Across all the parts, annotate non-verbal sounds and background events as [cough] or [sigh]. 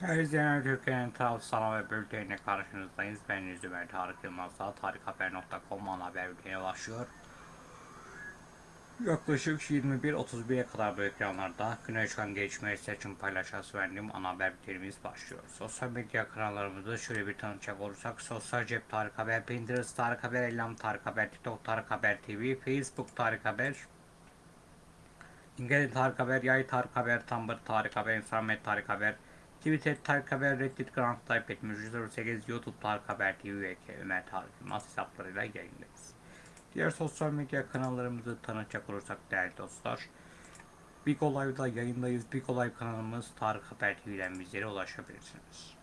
Her izleyen Türkiye'nin taraf ve bültenine karşınızdayız. Ben Yüzümer Tarık Yılmaz'da tarikhaber.com ana haber bülteni başlıyor. Yaklaşık 21.31'e kadar bu ekranlarda güne çıkan gelişmeleri seçim paylaşası verdiğim ana haber bültenimiz başlıyor. Sosyal medya kanallarımızı şöyle bir tanıtacak olursak Sosyal Cep Tarık Haber, Pinterest Tarık Haber, Ellam Tarık Haber, TikTok Tarık Haber TV, Facebook Tarık Haber, İngiliz Tarık Haber, Yay Tarık Haber, Tumblr Tarık Haber, Instagram Tarık Haber, Twitter Tarık Haber, Reddit Grand Type 8 YouTube Tarık Haber TV ve Ömer Tarık Yılmaz hesaplarıyla yayındayız. Diğer sosyal medya kanallarımızı tanıtacak olursak değerli dostlar. Big Olay'da yayındayız. Big Olay kanalımız Tarık Haber TV'den bizlere ulaşabilirsiniz.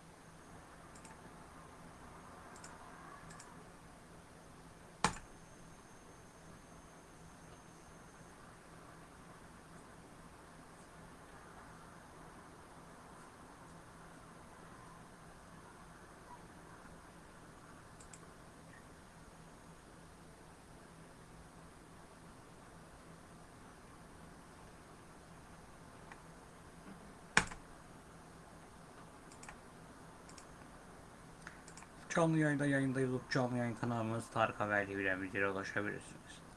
Canlı yayında yayındayız. Canlı yayın kanalımız Tarık Haber TV'den bizlere ulaşabilirsiniz.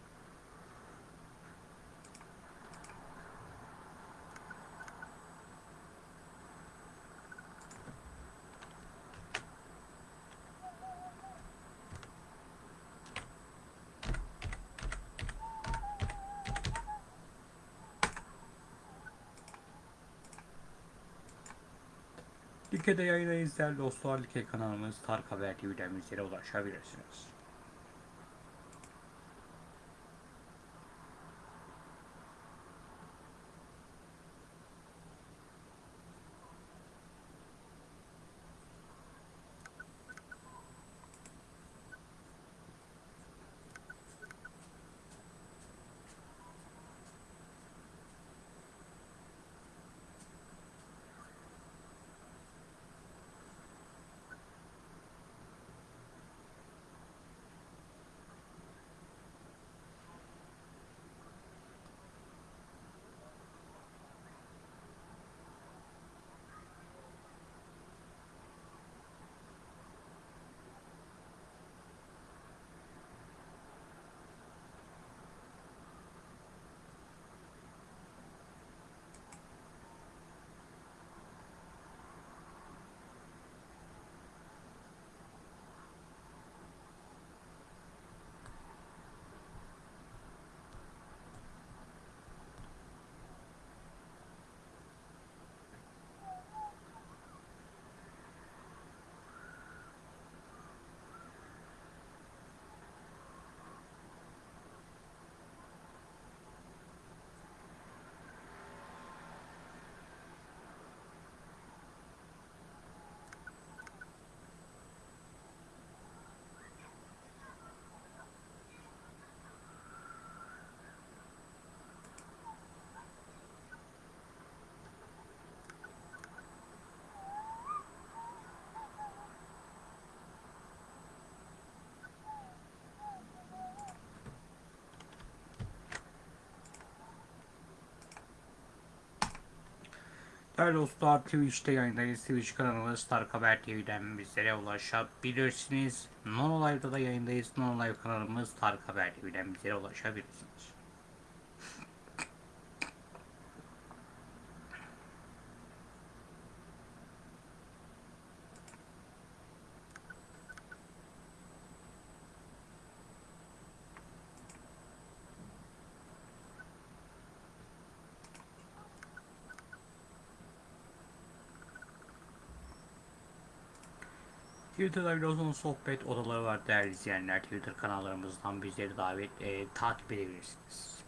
Like'de yayındayız değerli dostlar. Like kanalımız Tarık Haber TV'den bizlere ulaşabilirsiniz. Değerli dostlar Twitch'te yayındayız. Twitch kanalımız Tarık Haber TV'den bizlere ulaşabilirsiniz. Non Live'da da yayındayız. Non Live kanalımız Tarık Haber TV'den bizlere ulaşabilirsiniz. Twitter'da biliyorsunuz sohbet odaları var değerli izleyenler. Twitter kanallarımızdan bizleri davet e, takip edebilirsiniz.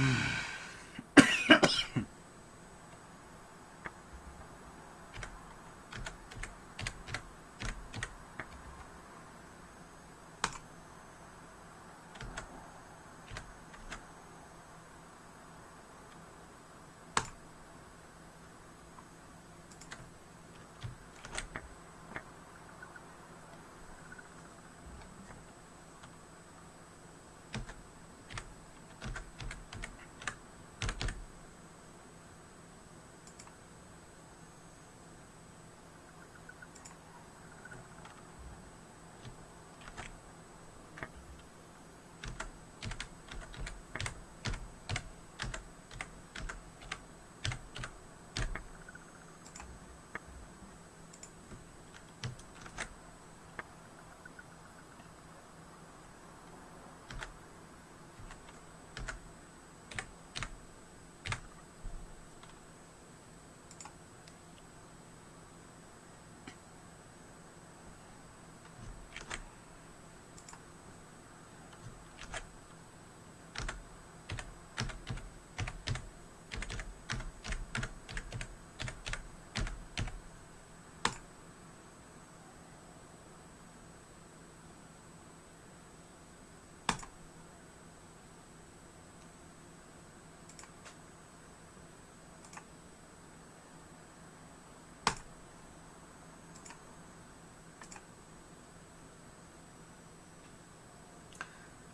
Hmm.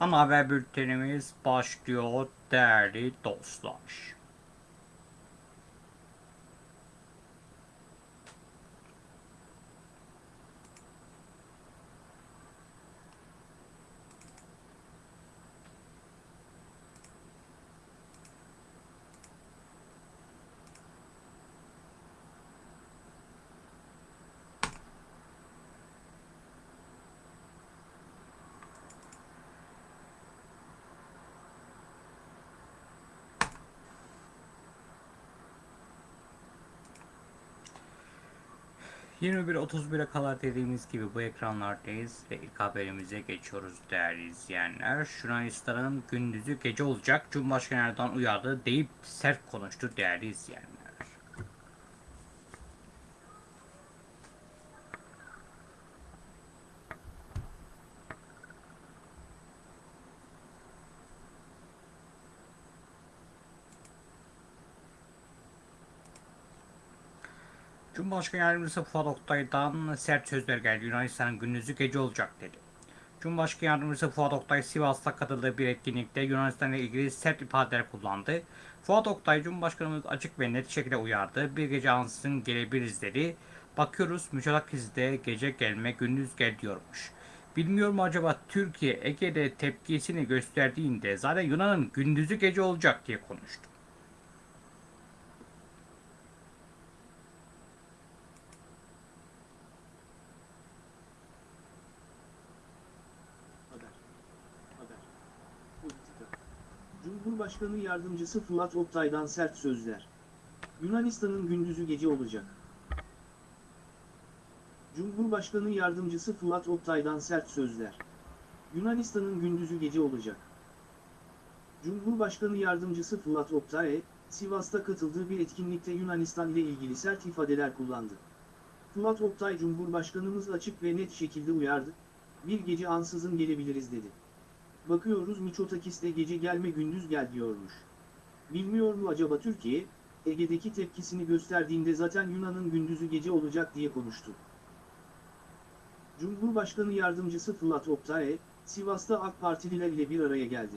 Ana haber bültenimiz başlıyor değerli dostlar. ...21.31'e kadar dediğimiz gibi bu ekranlardayız ve ilk haberimize geçiyoruz değerli izleyenler. Yunanistan'ın gündüzü gece olacak, Cumhurbaşkanı Erdoğan uyardı deyip sert konuştu değerli izleyenler. Cumhurbaşkanı Yardımcısı Fuat sert sözler geldi. Yunanistan'ın gündüzü gece olacak dedi. Cumhurbaşkanı Yardımcısı Fuat Oktay Sivas'ta katıldığı bir etkinlikte Yunanistan ile ilgili sert ifadeler kullandı. Fuat Oktay Cumhurbaşkanımız açık ve net şekilde uyardı. Bir gece ansızın gelebiliriz dedi. Bakıyoruz müstakizde gece gelme gündüz gel diyormuş. Bilmiyorum acaba Türkiye Ege'de tepkisini gösterdiğinde zaten Yunan'ın gündüzü gece olacak diye konuştu. Cumhurbaşkanı Yardımcısı Fuat Oktay'dan sert sözler. Yunanistan'ın gündüzü gece olacak. Cumhurbaşkanı Yardımcısı Fuat Oktay'dan sert sözler. Yunanistan'ın gündüzü gece olacak. Cumhurbaşkanı Yardımcısı Fuat Oktay, Sivas'ta katıldığı bir etkinlikte Yunanistan ile ilgili sert ifadeler kullandı. Fuat Oktay Cumhurbaşkanımız açık ve net şekilde uyardı, bir gece ansızın gelebiliriz dedi. Bakıyoruz Miçotakis'te gece gelme gündüz gel diyormuş. Bilmiyor mu acaba Türkiye, Ege'deki tepkisini gösterdiğinde zaten Yunan'ın gündüzü gece olacak diye konuştu. Cumhurbaşkanı Yardımcısı Fırat Oktay, Sivas'ta AK Partililer ile bir araya geldi.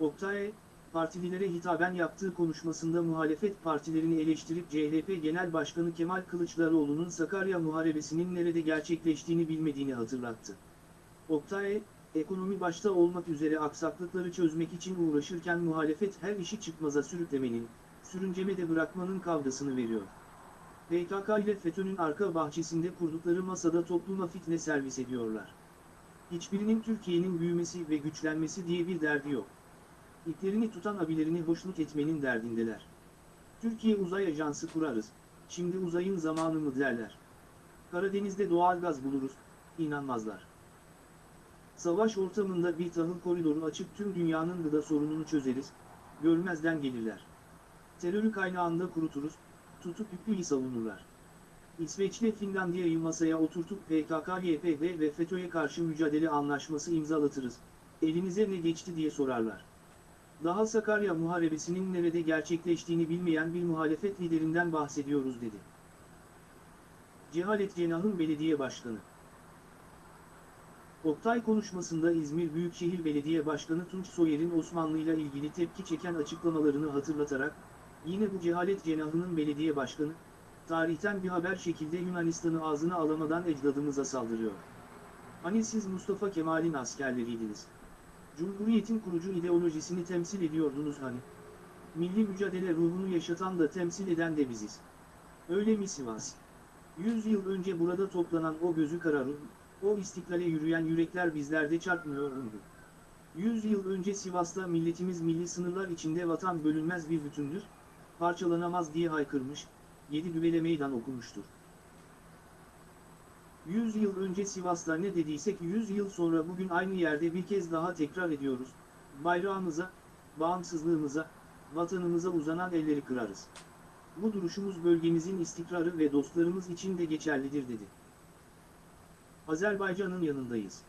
Oktay, partililere hitaben yaptığı konuşmasında muhalefet partilerini eleştirip CHP Genel Başkanı Kemal Kılıçdaroğlu'nun Sakarya Muharebesi'nin nerede gerçekleştiğini bilmediğini hatırlattı. Oktay, ekonomi başta olmak üzere aksaklıkları çözmek için uğraşırken muhalefet her işi çıkmaza sürüklemenin, sürüncemede bırakmanın kavgasını veriyor. PKK ile FETÖ'nün arka bahçesinde kurdukları masada topluma fitne servis ediyorlar. Hiçbirinin Türkiye'nin büyümesi ve güçlenmesi diye bir derdi yok. İplerini tutan abilerini hoşnut etmenin derdindeler. Türkiye uzay ajansı kurarız, şimdi uzayın zamanı mı derler. Karadeniz'de doğalgaz buluruz, inanmazlar. Savaş ortamında bir tahıl koridoru açıp tüm dünyanın gıda sorununu çözeriz, görmezden gelirler. Terörü kaynağında kuruturuz, tutup hükmü savunurlar. İsveç'le Finlandiya'yı masaya oturtup PKK, YPG ve FETÖ'ye karşı mücadele anlaşması imzalatırız. Elinize ne geçti diye sorarlar. Daha Sakarya Muharebesi'nin nerede gerçekleştiğini bilmeyen bir muhalefet liderinden bahsediyoruz dedi. Cehalet Cenah'ın belediye başkanı. Oktay konuşmasında İzmir Büyükşehir Belediye Başkanı Tunç Soyer'in Osmanlı'yla ilgili tepki çeken açıklamalarını hatırlatarak, yine bu cehalet cenahının belediye başkanı, tarihten bir haber şekilde Yunanistan'ı ağzına alamadan ecdadımıza saldırıyor. Hani siz Mustafa Kemal'in askerleriydiniz. Cumhuriyetin kurucu ideolojisini temsil ediyordunuz hani. Milli mücadele ruhunu yaşatan da temsil eden de biziz. Öyle mi Sivas? Yüz yıl önce burada toplanan o gözü kararın, o istiklale yürüyen yürekler bizlerde çarpmıyor muydu? Yüz yıl önce Sivas'ta milletimiz milli sınırlar içinde vatan bölünmez bir bütündür, parçalanamaz diye haykırmış, yedi düvele meydan okumuştur. Yüz yıl önce Sivas'ta ne dediysek yüz yıl sonra bugün aynı yerde bir kez daha tekrar ediyoruz, bayrağımıza, bağımsızlığımıza, vatanımıza uzanan elleri kırarız. Bu duruşumuz bölgemizin istikrarı ve dostlarımız için de geçerlidir dedi. Azerbaycan'ın yanındayız.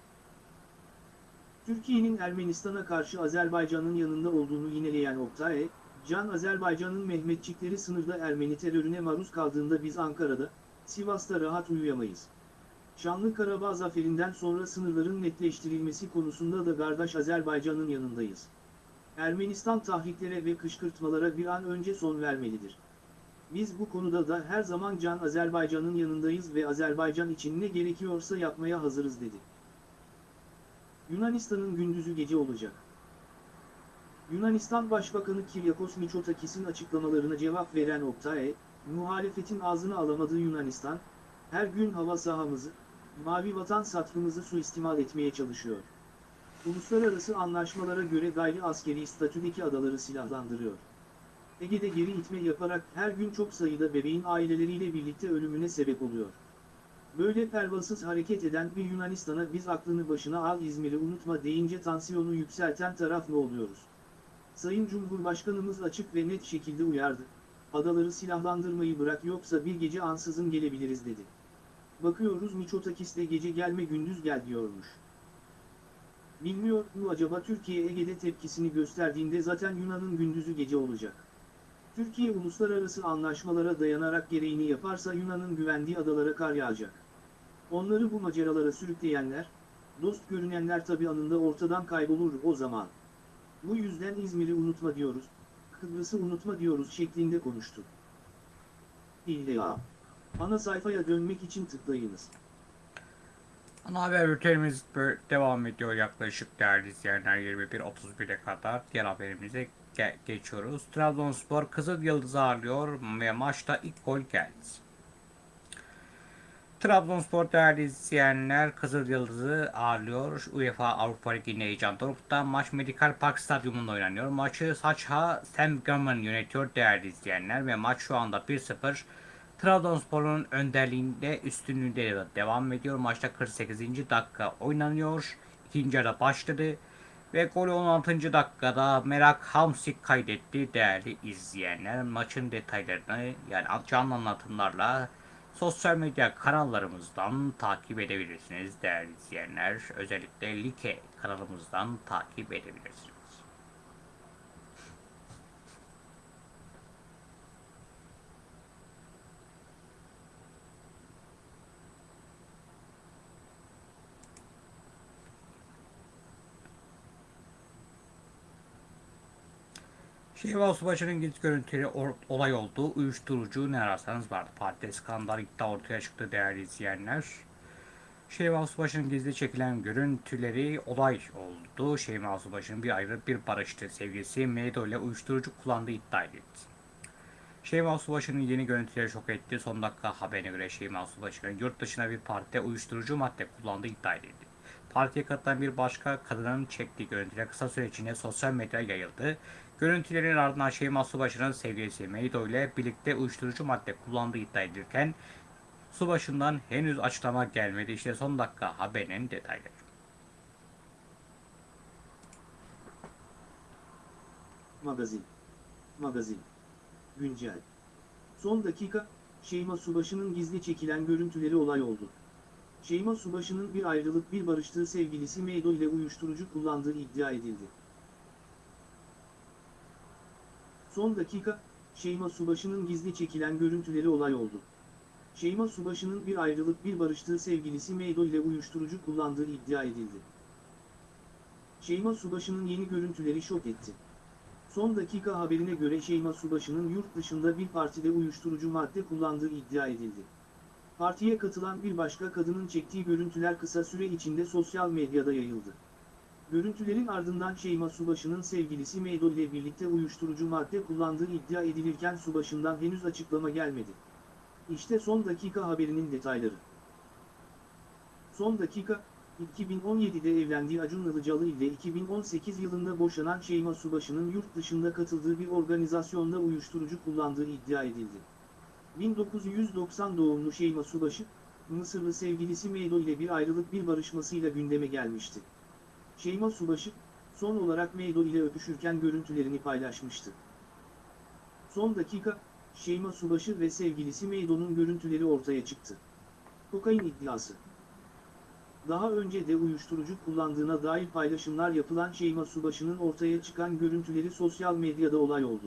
Türkiye'nin Ermenistan'a karşı Azerbaycan'ın yanında olduğunu yineleyen Oktay, Can Azerbaycan'ın Mehmetçikleri sınırda Ermeni terörüne maruz kaldığında biz Ankara'da, Sivas'ta rahat uyuyamayız. Şanlı Karabağ zaferinden sonra sınırların netleştirilmesi konusunda da kardeş Azerbaycan'ın yanındayız. Ermenistan tahriklere ve kışkırtmalara bir an önce son vermelidir. Biz bu konuda da her zaman Can Azerbaycan'ın yanındayız ve Azerbaycan için ne gerekiyorsa yapmaya hazırız dedi. Yunanistan'ın gündüzü gece olacak. Yunanistan Başbakanı Kiryakos Mitsotakis'in açıklamalarına cevap veren Oktay, muhalefetin ağzını alamadığı Yunanistan, her gün hava sahamızı, mavi vatan satrımızı suistimal etmeye çalışıyor. Uluslararası anlaşmalara göre gayri askeri statüdeki adaları silahlandırıyor. Ege'de geri itme yaparak her gün çok sayıda bebeğin aileleriyle birlikte ölümüne sebep oluyor. Böyle pervasız hareket eden bir Yunanistan'a biz aklını başına al İzmir'i unutma deyince tansiyonu yükselten taraf ne oluyoruz? Sayın Cumhurbaşkanımız açık ve net şekilde uyardı. Adaları silahlandırmayı bırak yoksa bir gece ansızın gelebiliriz dedi. Bakıyoruz Miçotakis gece gelme gündüz gel diyormuş. Bilmiyor mu acaba Türkiye Ege'de tepkisini gösterdiğinde zaten Yunan'ın gündüzü gece olacak. Türkiye uluslararası anlaşmalara dayanarak gereğini yaparsa Yunan'ın güvendiği adalara kar yağacak. Onları bu maceralara sürükleyenler, dost görünenler tabi anında ortadan kaybolur o zaman. Bu yüzden İzmir'i unutma diyoruz, Kıbrıs'ı unutma diyoruz şeklinde konuştu. İlla. Ana sayfaya dönmek için tıklayınız. Ana haber bültenimiz devam ediyor yaklaşık değerli izleyenler 21.31'e kadar. Diğer haberimize ge- geçiyoruz. Trabzonspor Kızıl Yıldız'ı ağırlıyor ve maçta ilk gol geldi. Trabzonspor değerli izleyenler Kızıl Yıldız'ı ağırlıyor. UEFA Avrupa Ligi'nin heyecan dorukta. Maç Medical Park Stadyumunda oynanıyor. Maçı Saçha Sam Gurman yönetiyor değerli izleyenler ve maç şu anda 1-0 Trabzonspor'un önderliğinde üstünlüğünde devam ediyor. Maçta 48. dakika oynanıyor. İkinci yarı başladı. Ve golü 16. dakikada Merak Hamsik kaydetti değerli izleyenler. Maçın detaylarını yani canlı anlatımlarla sosyal medya kanallarımızdan takip edebilirsiniz değerli izleyenler. Özellikle Like kanalımızdan takip edebilirsiniz. Şehval Subaşı'nın gizli görüntüleri olay oldu. Uyuşturucu ne ararsanız vardı. Partide skandal iddia ortaya çıktı değerli izleyenler. Şehval Subaşı'nın gizli çekilen görüntüleri olay oldu. Şehval Subaşı'nın bir ayrı bir barıştı. Sevgilisi Meydo ile uyuşturucu kullandığı iddia edildi. Şehval Subaşı'nın yeni görüntüleri şok etti. Son dakika haberine göre Şehval Subaşı'nın yurt dışına bir partide uyuşturucu madde kullandığı iddia edildi. Partiye katılan bir başka kadının çektiği görüntüler kısa süre içinde sosyal medyaya yayıldı. Görüntülerin ardından Şeyma Subaşı'nın sevgilisi Meydo ile birlikte uyuşturucu madde kullandığı iddia edilirken Subaşı'ndan henüz açıklama gelmedi. İşte son dakika haberinin detayları. Magazin. Magazin. Güncel. Son dakika, Şeyma Subaşı'nın gizli çekilen görüntüleri olay oldu. Şeyma Subaşı'nın bir ayrılık bir barıştığı sevgilisi Meydo ile uyuşturucu kullandığı iddia edildi. Son dakika, Şeyma Subaşı'nın gizli çekilen görüntüleri olay oldu. Şeyma Subaşı'nın bir ayrılık bir barıştığı sevgilisi Meydo ile uyuşturucu kullandığı iddia edildi. Şeyma Subaşı'nın yeni görüntüleri şok etti. Son dakika haberine göre Şeyma Subaşı'nın yurt dışında bir partide uyuşturucu madde kullandığı iddia edildi. Partiye katılan bir başka kadının çektiği görüntüler kısa süre içinde sosyal medyada yayıldı. Görüntülerin ardından Şeyma Subaşı'nın sevgilisi Meydo ile birlikte uyuşturucu madde kullandığı iddia edilirken Subaşı'ndan henüz açıklama gelmedi. İşte son dakika haberinin detayları. Son dakika, 2017'de evlendiği Acun Ilıcalı ile 2018 yılında boşanan Şeyma Subaşı'nın yurt dışında katıldığı bir organizasyonda uyuşturucu kullandığı iddia edildi. 1990 doğumlu Şeyma Subaşı, Mısırlı sevgilisi Meydo ile bir ayrılık bir barışmasıyla gündeme gelmişti. Şeyma Subaşı, son olarak Meydo ile öpüşürken görüntülerini paylaşmıştı. Son dakika, Şeyma Subaşı ve sevgilisi Meydo'nun görüntüleri ortaya çıktı. Kokain iddiası. Daha önce de uyuşturucu kullandığına dair paylaşımlar yapılan Şeyma Subaşı'nın ortaya çıkan görüntüleri sosyal medyada olay oldu.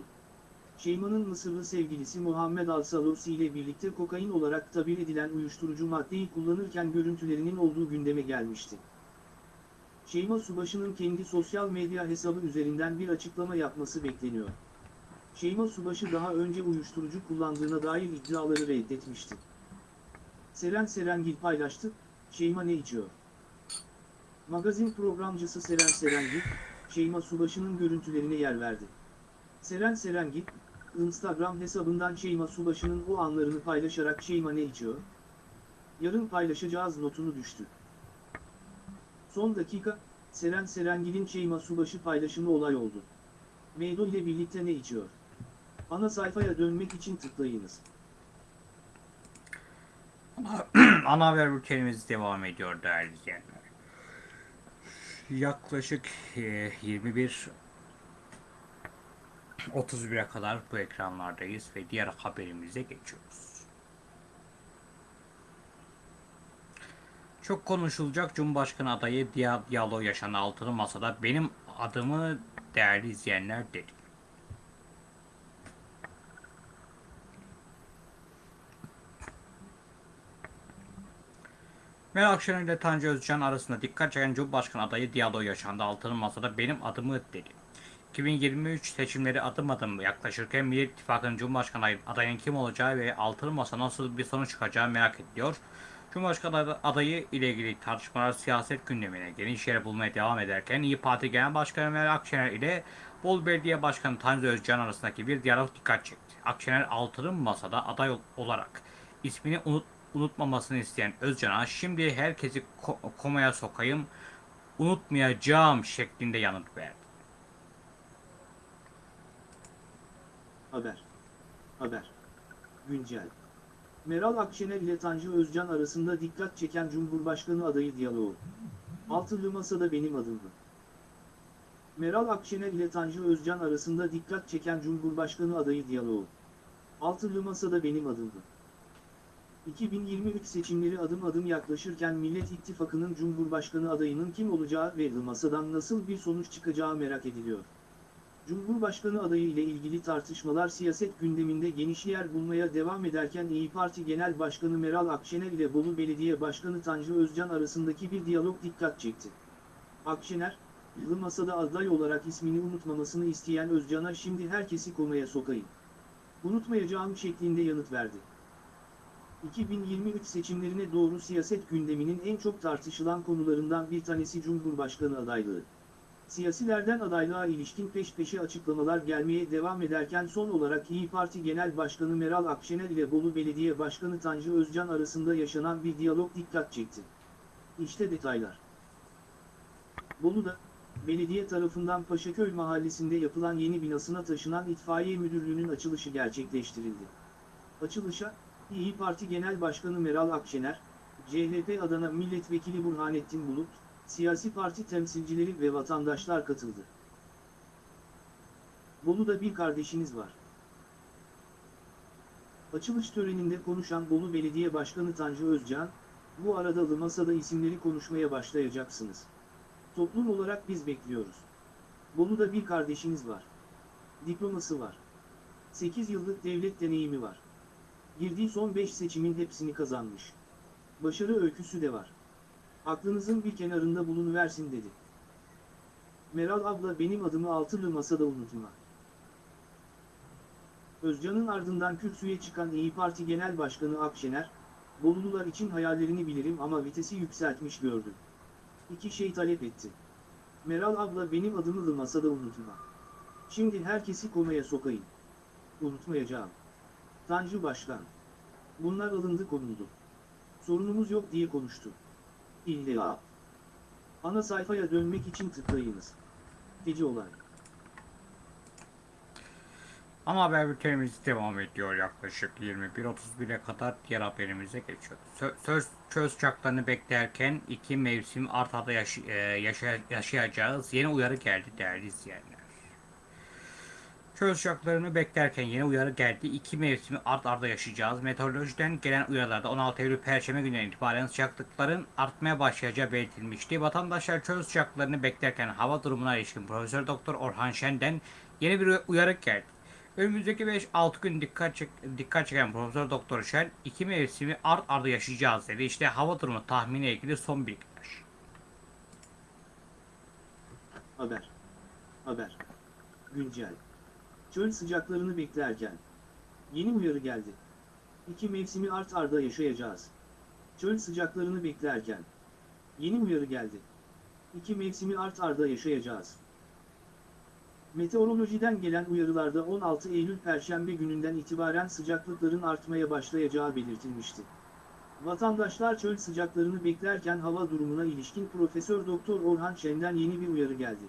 Şeyma'nın Mısırlı sevgilisi Muhammed Al-Salusi ile birlikte kokain olarak tabir edilen uyuşturucu maddeyi kullanırken görüntülerinin olduğu gündeme gelmişti. Şeyma Subaşı'nın kendi sosyal medya hesabı üzerinden bir açıklama yapması bekleniyor. Şeyma Subaşı daha önce uyuşturucu kullandığına dair iddiaları reddetmişti. Seren Serengil paylaştı, Şeyma ne içiyor? Magazin programcısı Seren Serengil, Şeyma Subaşı'nın görüntülerine yer verdi. Seren Serengil, Instagram hesabından Şeyma Subaşı'nın o anlarını paylaşarak Şeyma ne içiyor? Yarın paylaşacağız notunu düştü. Son dakika, Seren Serengil'in Şeyma Subaşı paylaşımı olay oldu. Meydo ile birlikte ne içiyor? Ana sayfaya dönmek için tıklayınız. [clears throat] Ana, haber bültenimiz devam ediyor değerli izleyenler. Yaklaşık e, 21 31'e kadar bu ekranlardayız ve diğer haberimize geçiyoruz. Çok konuşulacak Cumhurbaşkanı adayı diya diyalog yaşanan altılı masada benim adımı değerli izleyenler dedi. Meral Akşener ile Tanju Özcan arasında dikkat çeken Cumhurbaşkanı adayı diyalog yaşandı. Altılı masada benim adımı dedi. 2023 seçimleri adım adım yaklaşırken Millet İttifakı'nın Cumhurbaşkanı adayının kim olacağı ve altılı masa nasıl bir sonuç çıkacağı merak ediliyor. Cumhurbaşkanı adayı ile ilgili tartışmalar siyaset gündemine geniş yer bulmaya devam ederken İyi Parti Genel Başkanı Meral Akşener ile Bolu Belediye Başkanı Tanju Özcan arasındaki bir diyalog dikkat çekti. Akşener altılı masada aday olarak ismini unut, unutmamasını isteyen Özcan'a şimdi herkesi ko- komaya sokayım unutmayacağım şeklinde yanıt verdi. Haber. Haber. Güncel. Meral Akşener ile Tanju Özcan arasında dikkat çeken Cumhurbaşkanı adayı diyaloğu. Altılı Masada benim adımdı. Meral Akşener ile Tanju Özcan arasında dikkat çeken Cumhurbaşkanı adayı diyaloğu. Altılı Masada benim adımdı. 2023 seçimleri adım adım yaklaşırken Millet İttifakı'nın Cumhurbaşkanı adayının kim olacağı ve masadan nasıl bir sonuç çıkacağı merak ediliyor. Cumhurbaşkanı adayı ile ilgili tartışmalar siyaset gündeminde geniş yer bulmaya devam ederken İyi Parti Genel Başkanı Meral Akşener ile Bolu Belediye Başkanı Tanju Özcan arasındaki bir diyalog dikkat çekti. Akşener, Yılı masada aday olarak ismini unutmamasını isteyen Özcan'a şimdi herkesi komaya sokayım. Unutmayacağım şeklinde yanıt verdi. 2023 seçimlerine doğru siyaset gündeminin en çok tartışılan konularından bir tanesi Cumhurbaşkanı adaylığı. Siyasilerden adaylığa ilişkin peş peşe açıklamalar gelmeye devam ederken son olarak İyi Parti Genel Başkanı Meral Akşener ile Bolu Belediye Başkanı Tanju Özcan arasında yaşanan bir diyalog dikkat çekti. İşte detaylar. Bolu'da, belediye tarafından Paşaköy mahallesinde yapılan yeni binasına taşınan itfaiye müdürlüğünün açılışı gerçekleştirildi. Açılışa, İyi Parti Genel Başkanı Meral Akşener, CHP Adana Milletvekili Burhanettin Bulut, siyasi parti temsilcileri ve vatandaşlar katıldı. Bolu'da bir kardeşiniz var. Açılış töreninde konuşan Bolu Belediye Başkanı Tanju Özcan, bu arada da masada isimleri konuşmaya başlayacaksınız. Toplum olarak biz bekliyoruz. Bolu'da bir kardeşiniz var. Diploması var. 8 yıllık devlet deneyimi var. Girdiği son 5 seçimin hepsini kazanmış. Başarı öyküsü de var. Aklınızın bir kenarında bulunuversin dedi. Meral abla benim adımı altılı masada unutma. Özcan'ın ardından kürsüye çıkan İyi Parti Genel Başkanı Akşener, Bolulular için hayallerini bilirim ama vitesi yükseltmiş gördüm. İki şey talep etti. Meral abla benim adımı da masada unutma. Şimdi herkesi komaya sokayım. Unutmayacağım. Tanju Başkan. Bunlar alındı konuldu. Sorunumuz yok diye konuştu. İlla. Ana sayfaya dönmek için tıklayınız. Gece olay. Ama haber bültenimiz devam ediyor yaklaşık 21.31'e kadar diğer haberimize geçiyoruz. Sö- söz çöz uçaklarını beklerken iki mevsim art arda yaşı- e, yaşa- yaşayacağız. Yeni uyarı geldi değerli izleyenler. Çöz uçaklarını beklerken yeni uyarı geldi. İki mevsimi art arda yaşayacağız. Meteorolojiden gelen uyarılarda 16 Eylül Perşembe gününden itibaren sıcaklıkların artmaya başlayacağı belirtilmişti. Vatandaşlar çöz uçaklarını beklerken hava durumuna ilişkin Profesör Doktor Orhan Şen'den yeni bir uyarı geldi. Önümüzdeki 5-6 gün dikkat, çek, dikkat çeken Profesör Doktor Şen iki mevsimi art arda yaşayacağız dedi. İşte hava durumu tahmini ilgili son bilgiler. Haber. Haber. Güncel. Çöl sıcaklarını beklerken. Yeni uyarı geldi. İki mevsimi art arda yaşayacağız. Çöl sıcaklarını beklerken. Yeni uyarı geldi. İki mevsimi art arda yaşayacağız. Meteorolojiden gelen uyarılarda 16 Eylül Perşembe gününden itibaren sıcaklıkların artmaya başlayacağı belirtilmişti. Vatandaşlar çöl sıcaklarını beklerken hava durumuna ilişkin Profesör Doktor Orhan Şen'den yeni bir uyarı geldi.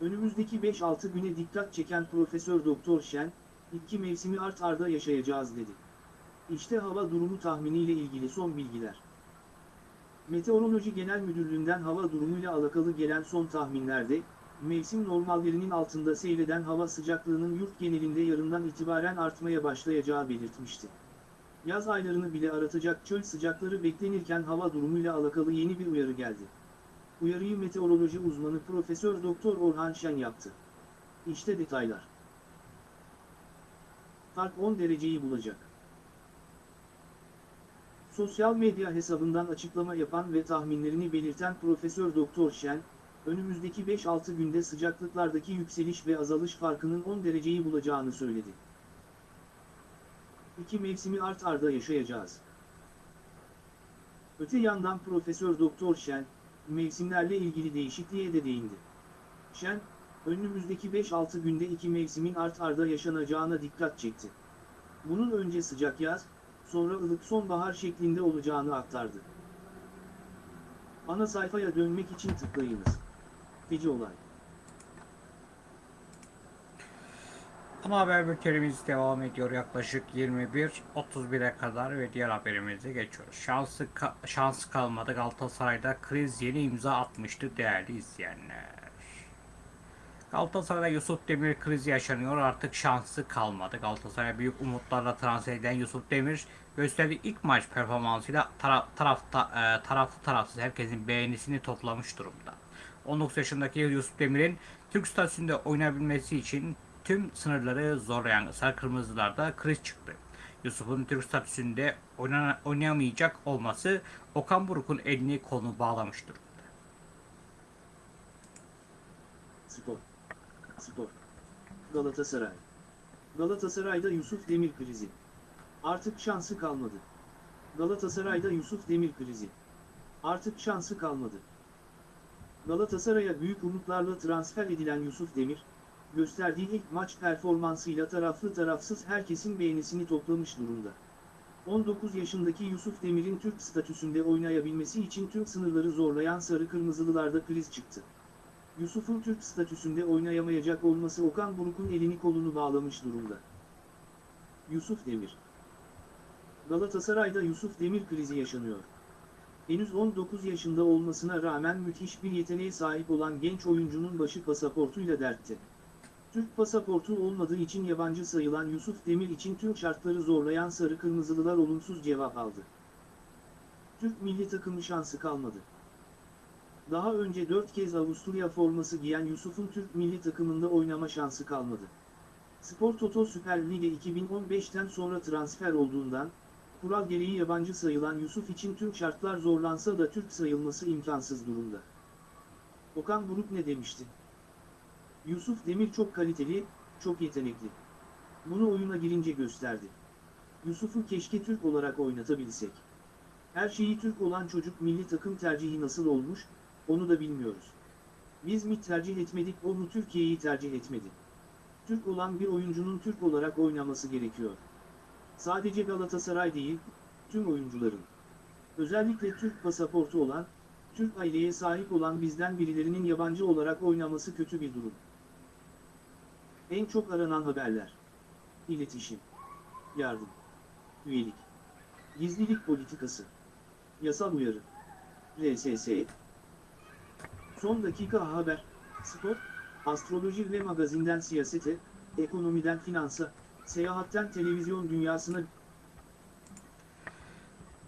Önümüzdeki 5-6 güne dikkat çeken Profesör Doktor Şen, iki mevsimi art arda yaşayacağız dedi. İşte hava durumu tahminiyle ilgili son bilgiler. Meteoroloji Genel Müdürlüğü'nden hava durumuyla alakalı gelen son tahminlerde, mevsim normallerinin altında seyreden hava sıcaklığının yurt genelinde yarından itibaren artmaya başlayacağı belirtmişti. Yaz aylarını bile aratacak çöl sıcakları beklenirken hava durumuyla alakalı yeni bir uyarı geldi. Uyarıyı meteoroloji uzmanı Profesör Doktor Orhan Şen yaptı. İşte detaylar. Fark 10 dereceyi bulacak. Sosyal medya hesabından açıklama yapan ve tahminlerini belirten Profesör Doktor Şen, önümüzdeki 5-6 günde sıcaklıklardaki yükseliş ve azalış farkının 10 dereceyi bulacağını söyledi. İki mevsimi art arda yaşayacağız. Öte yandan Profesör Doktor Şen, mevsimlerle ilgili değişikliğe de değindi. Şen, önümüzdeki 5-6 günde iki mevsimin art arda yaşanacağına dikkat çekti. Bunun önce sıcak yaz, sonra ılık sonbahar şeklinde olacağını aktardı. Ana sayfaya dönmek için tıklayınız. Feci olay. Ama haber bültenimiz devam ediyor yaklaşık 21.31'e kadar ve diğer haberimize geçiyoruz. Şansı, ka- şansı kalmadı Galatasaray'da kriz yeni imza atmıştı değerli izleyenler. Galatasaray'da Yusuf Demir krizi yaşanıyor artık şansı kalmadı. Galatasaray'a büyük umutlarla transfer eden Yusuf Demir gösterdiği ilk maç performansıyla tara- tarafta, e, taraflı tarafsız herkesin beğenisini toplamış durumda. 19 yaşındaki Yusuf Demir'in Türk statüsünde oynayabilmesi için tüm sınırları zorlayan Sarı Kırmızılar'da kriz çıktı. Yusuf'un Türk statüsünde oynayamayacak olması Okan Buruk'un elini kolunu bağlamış durumda. Spor. Spor. Galatasaray. Galatasaray'da Yusuf Demir krizi. Artık şansı kalmadı. Galatasaray'da Yusuf Demir krizi. Artık şansı kalmadı. Galatasaray'a büyük umutlarla transfer edilen Yusuf Demir, gösterdiği ilk maç performansıyla taraflı tarafsız herkesin beğenisini toplamış durumda. 19 yaşındaki Yusuf Demir'in Türk statüsünde oynayabilmesi için tüm sınırları zorlayan Sarı Kırmızılılarda kriz çıktı. Yusuf'un Türk statüsünde oynayamayacak olması Okan Buruk'un elini kolunu bağlamış durumda. Yusuf Demir Galatasaray'da Yusuf Demir krizi yaşanıyor. Henüz 19 yaşında olmasına rağmen müthiş bir yeteneğe sahip olan genç oyuncunun başı pasaportuyla dertte. Türk pasaportu olmadığı için yabancı sayılan Yusuf Demir için tüm şartları zorlayan Sarı Kırmızılılar olumsuz cevap aldı. Türk milli takımı şansı kalmadı. Daha önce 4 kez Avusturya forması giyen Yusuf'un Türk milli takımında oynama şansı kalmadı. Spor Toto Süper Lig'e 2015'ten sonra transfer olduğundan, kural gereği yabancı sayılan Yusuf için tüm şartlar zorlansa da Türk sayılması imkansız durumda. Okan Buruk ne demişti? Yusuf Demir çok kaliteli, çok yetenekli. Bunu oyuna girince gösterdi. Yusuf'u keşke Türk olarak oynatabilsek. Her şeyi Türk olan çocuk milli takım tercihi nasıl olmuş, onu da bilmiyoruz. Biz mi tercih etmedik o mu Türkiye'yi tercih etmedi. Türk olan bir oyuncunun Türk olarak oynaması gerekiyor. Sadece Galatasaray değil, tüm oyuncuların. Özellikle Türk pasaportu olan, Türk aileye sahip olan bizden birilerinin yabancı olarak oynaması kötü bir durum. En çok aranan haberler. İletişim. Yardım. Üyelik. Gizlilik politikası. Yasal uyarı. RSS. Son dakika haber, spor, astroloji ve magazinden siyasete, ekonomiden finansa, seyahatten televizyon dünyasına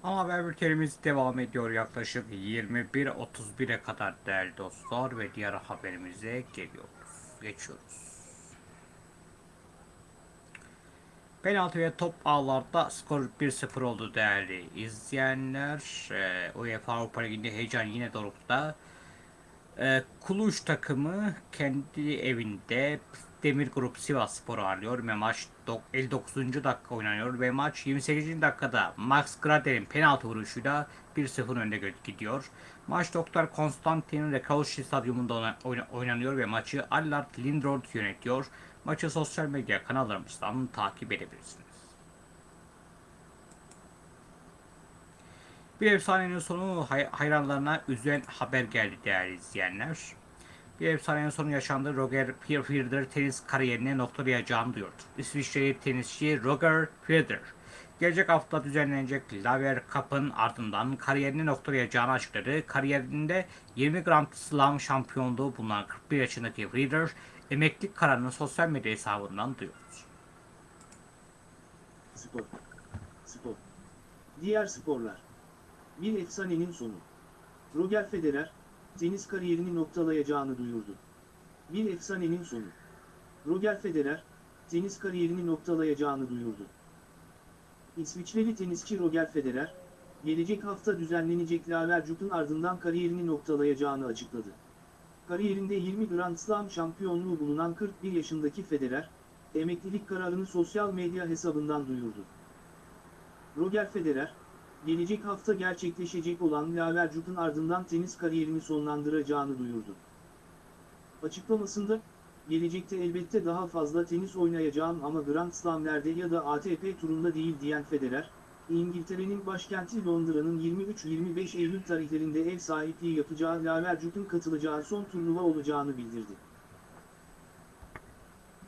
Ama haber bültenimiz devam ediyor yaklaşık 21.31'e kadar değerli dostlar ve diğer haberimize geliyoruz. Geçiyoruz. Penaltı ve top ağlarda skor 1-0 oldu değerli izleyenler. Ee, UEFA Avrupa Ligi'nde heyecan yine dorukta. Ee, Kuluş takımı kendi evinde Demir Grup Sivas Spor'u ağırlıyor ve maç dok- 59. dakika oynanıyor ve maç 28. dakikada Max Grader'in penaltı vuruşuyla 1-0 önde gidiyor. Maç Doktor Konstantin Rekaushi Stadyumunda oyna- oyna- oynanıyor ve maçı Allard Lindroth yönetiyor. Maçı sosyal medya kanallarımızdan takip edebilirsiniz. Bir efsanenin sonu hay- hayranlarına üzen haber geldi değerli izleyenler. Bir efsanenin sonu yaşandı. Roger Federer tenis kariyerine noktalayacağını duyurdu. İsviçreli tenisçi Roger Federer gelecek hafta düzenlenecek Laver Cup'ın ardından kariyerini noktalayacağını açıkladı. Kariyerinde 20 Grand Slam şampiyonluğu bulunan 41 yaşındaki Federer emeklilik kararını sosyal medya hesabından duyurdu. Spor. Spor. Diğer sporlar. Bir efsanenin sonu. Roger Federer, tenis kariyerini noktalayacağını duyurdu. Bir efsanenin sonu. Roger Federer, tenis kariyerini noktalayacağını duyurdu. İsviçreli tenisçi Roger Federer, gelecek hafta düzenlenecek Lavercup'un ardından kariyerini noktalayacağını açıkladı. Kariyerinde 20 Grand Slam şampiyonluğu bulunan 41 yaşındaki Federer, emeklilik kararını sosyal medya hesabından duyurdu. Roger Federer, gelecek hafta gerçekleşecek olan Lavercup'un ardından tenis kariyerini sonlandıracağını duyurdu. Açıklamasında, gelecekte elbette daha fazla tenis oynayacağım ama Grand Slam'lerde ya da ATP turunda değil diyen Federer, İngiltere'nin başkenti Londra'nın 23-25 Eylül tarihlerinde ev sahipliği yapacağı Lavercup'un katılacağı son turnuva olacağını bildirdi.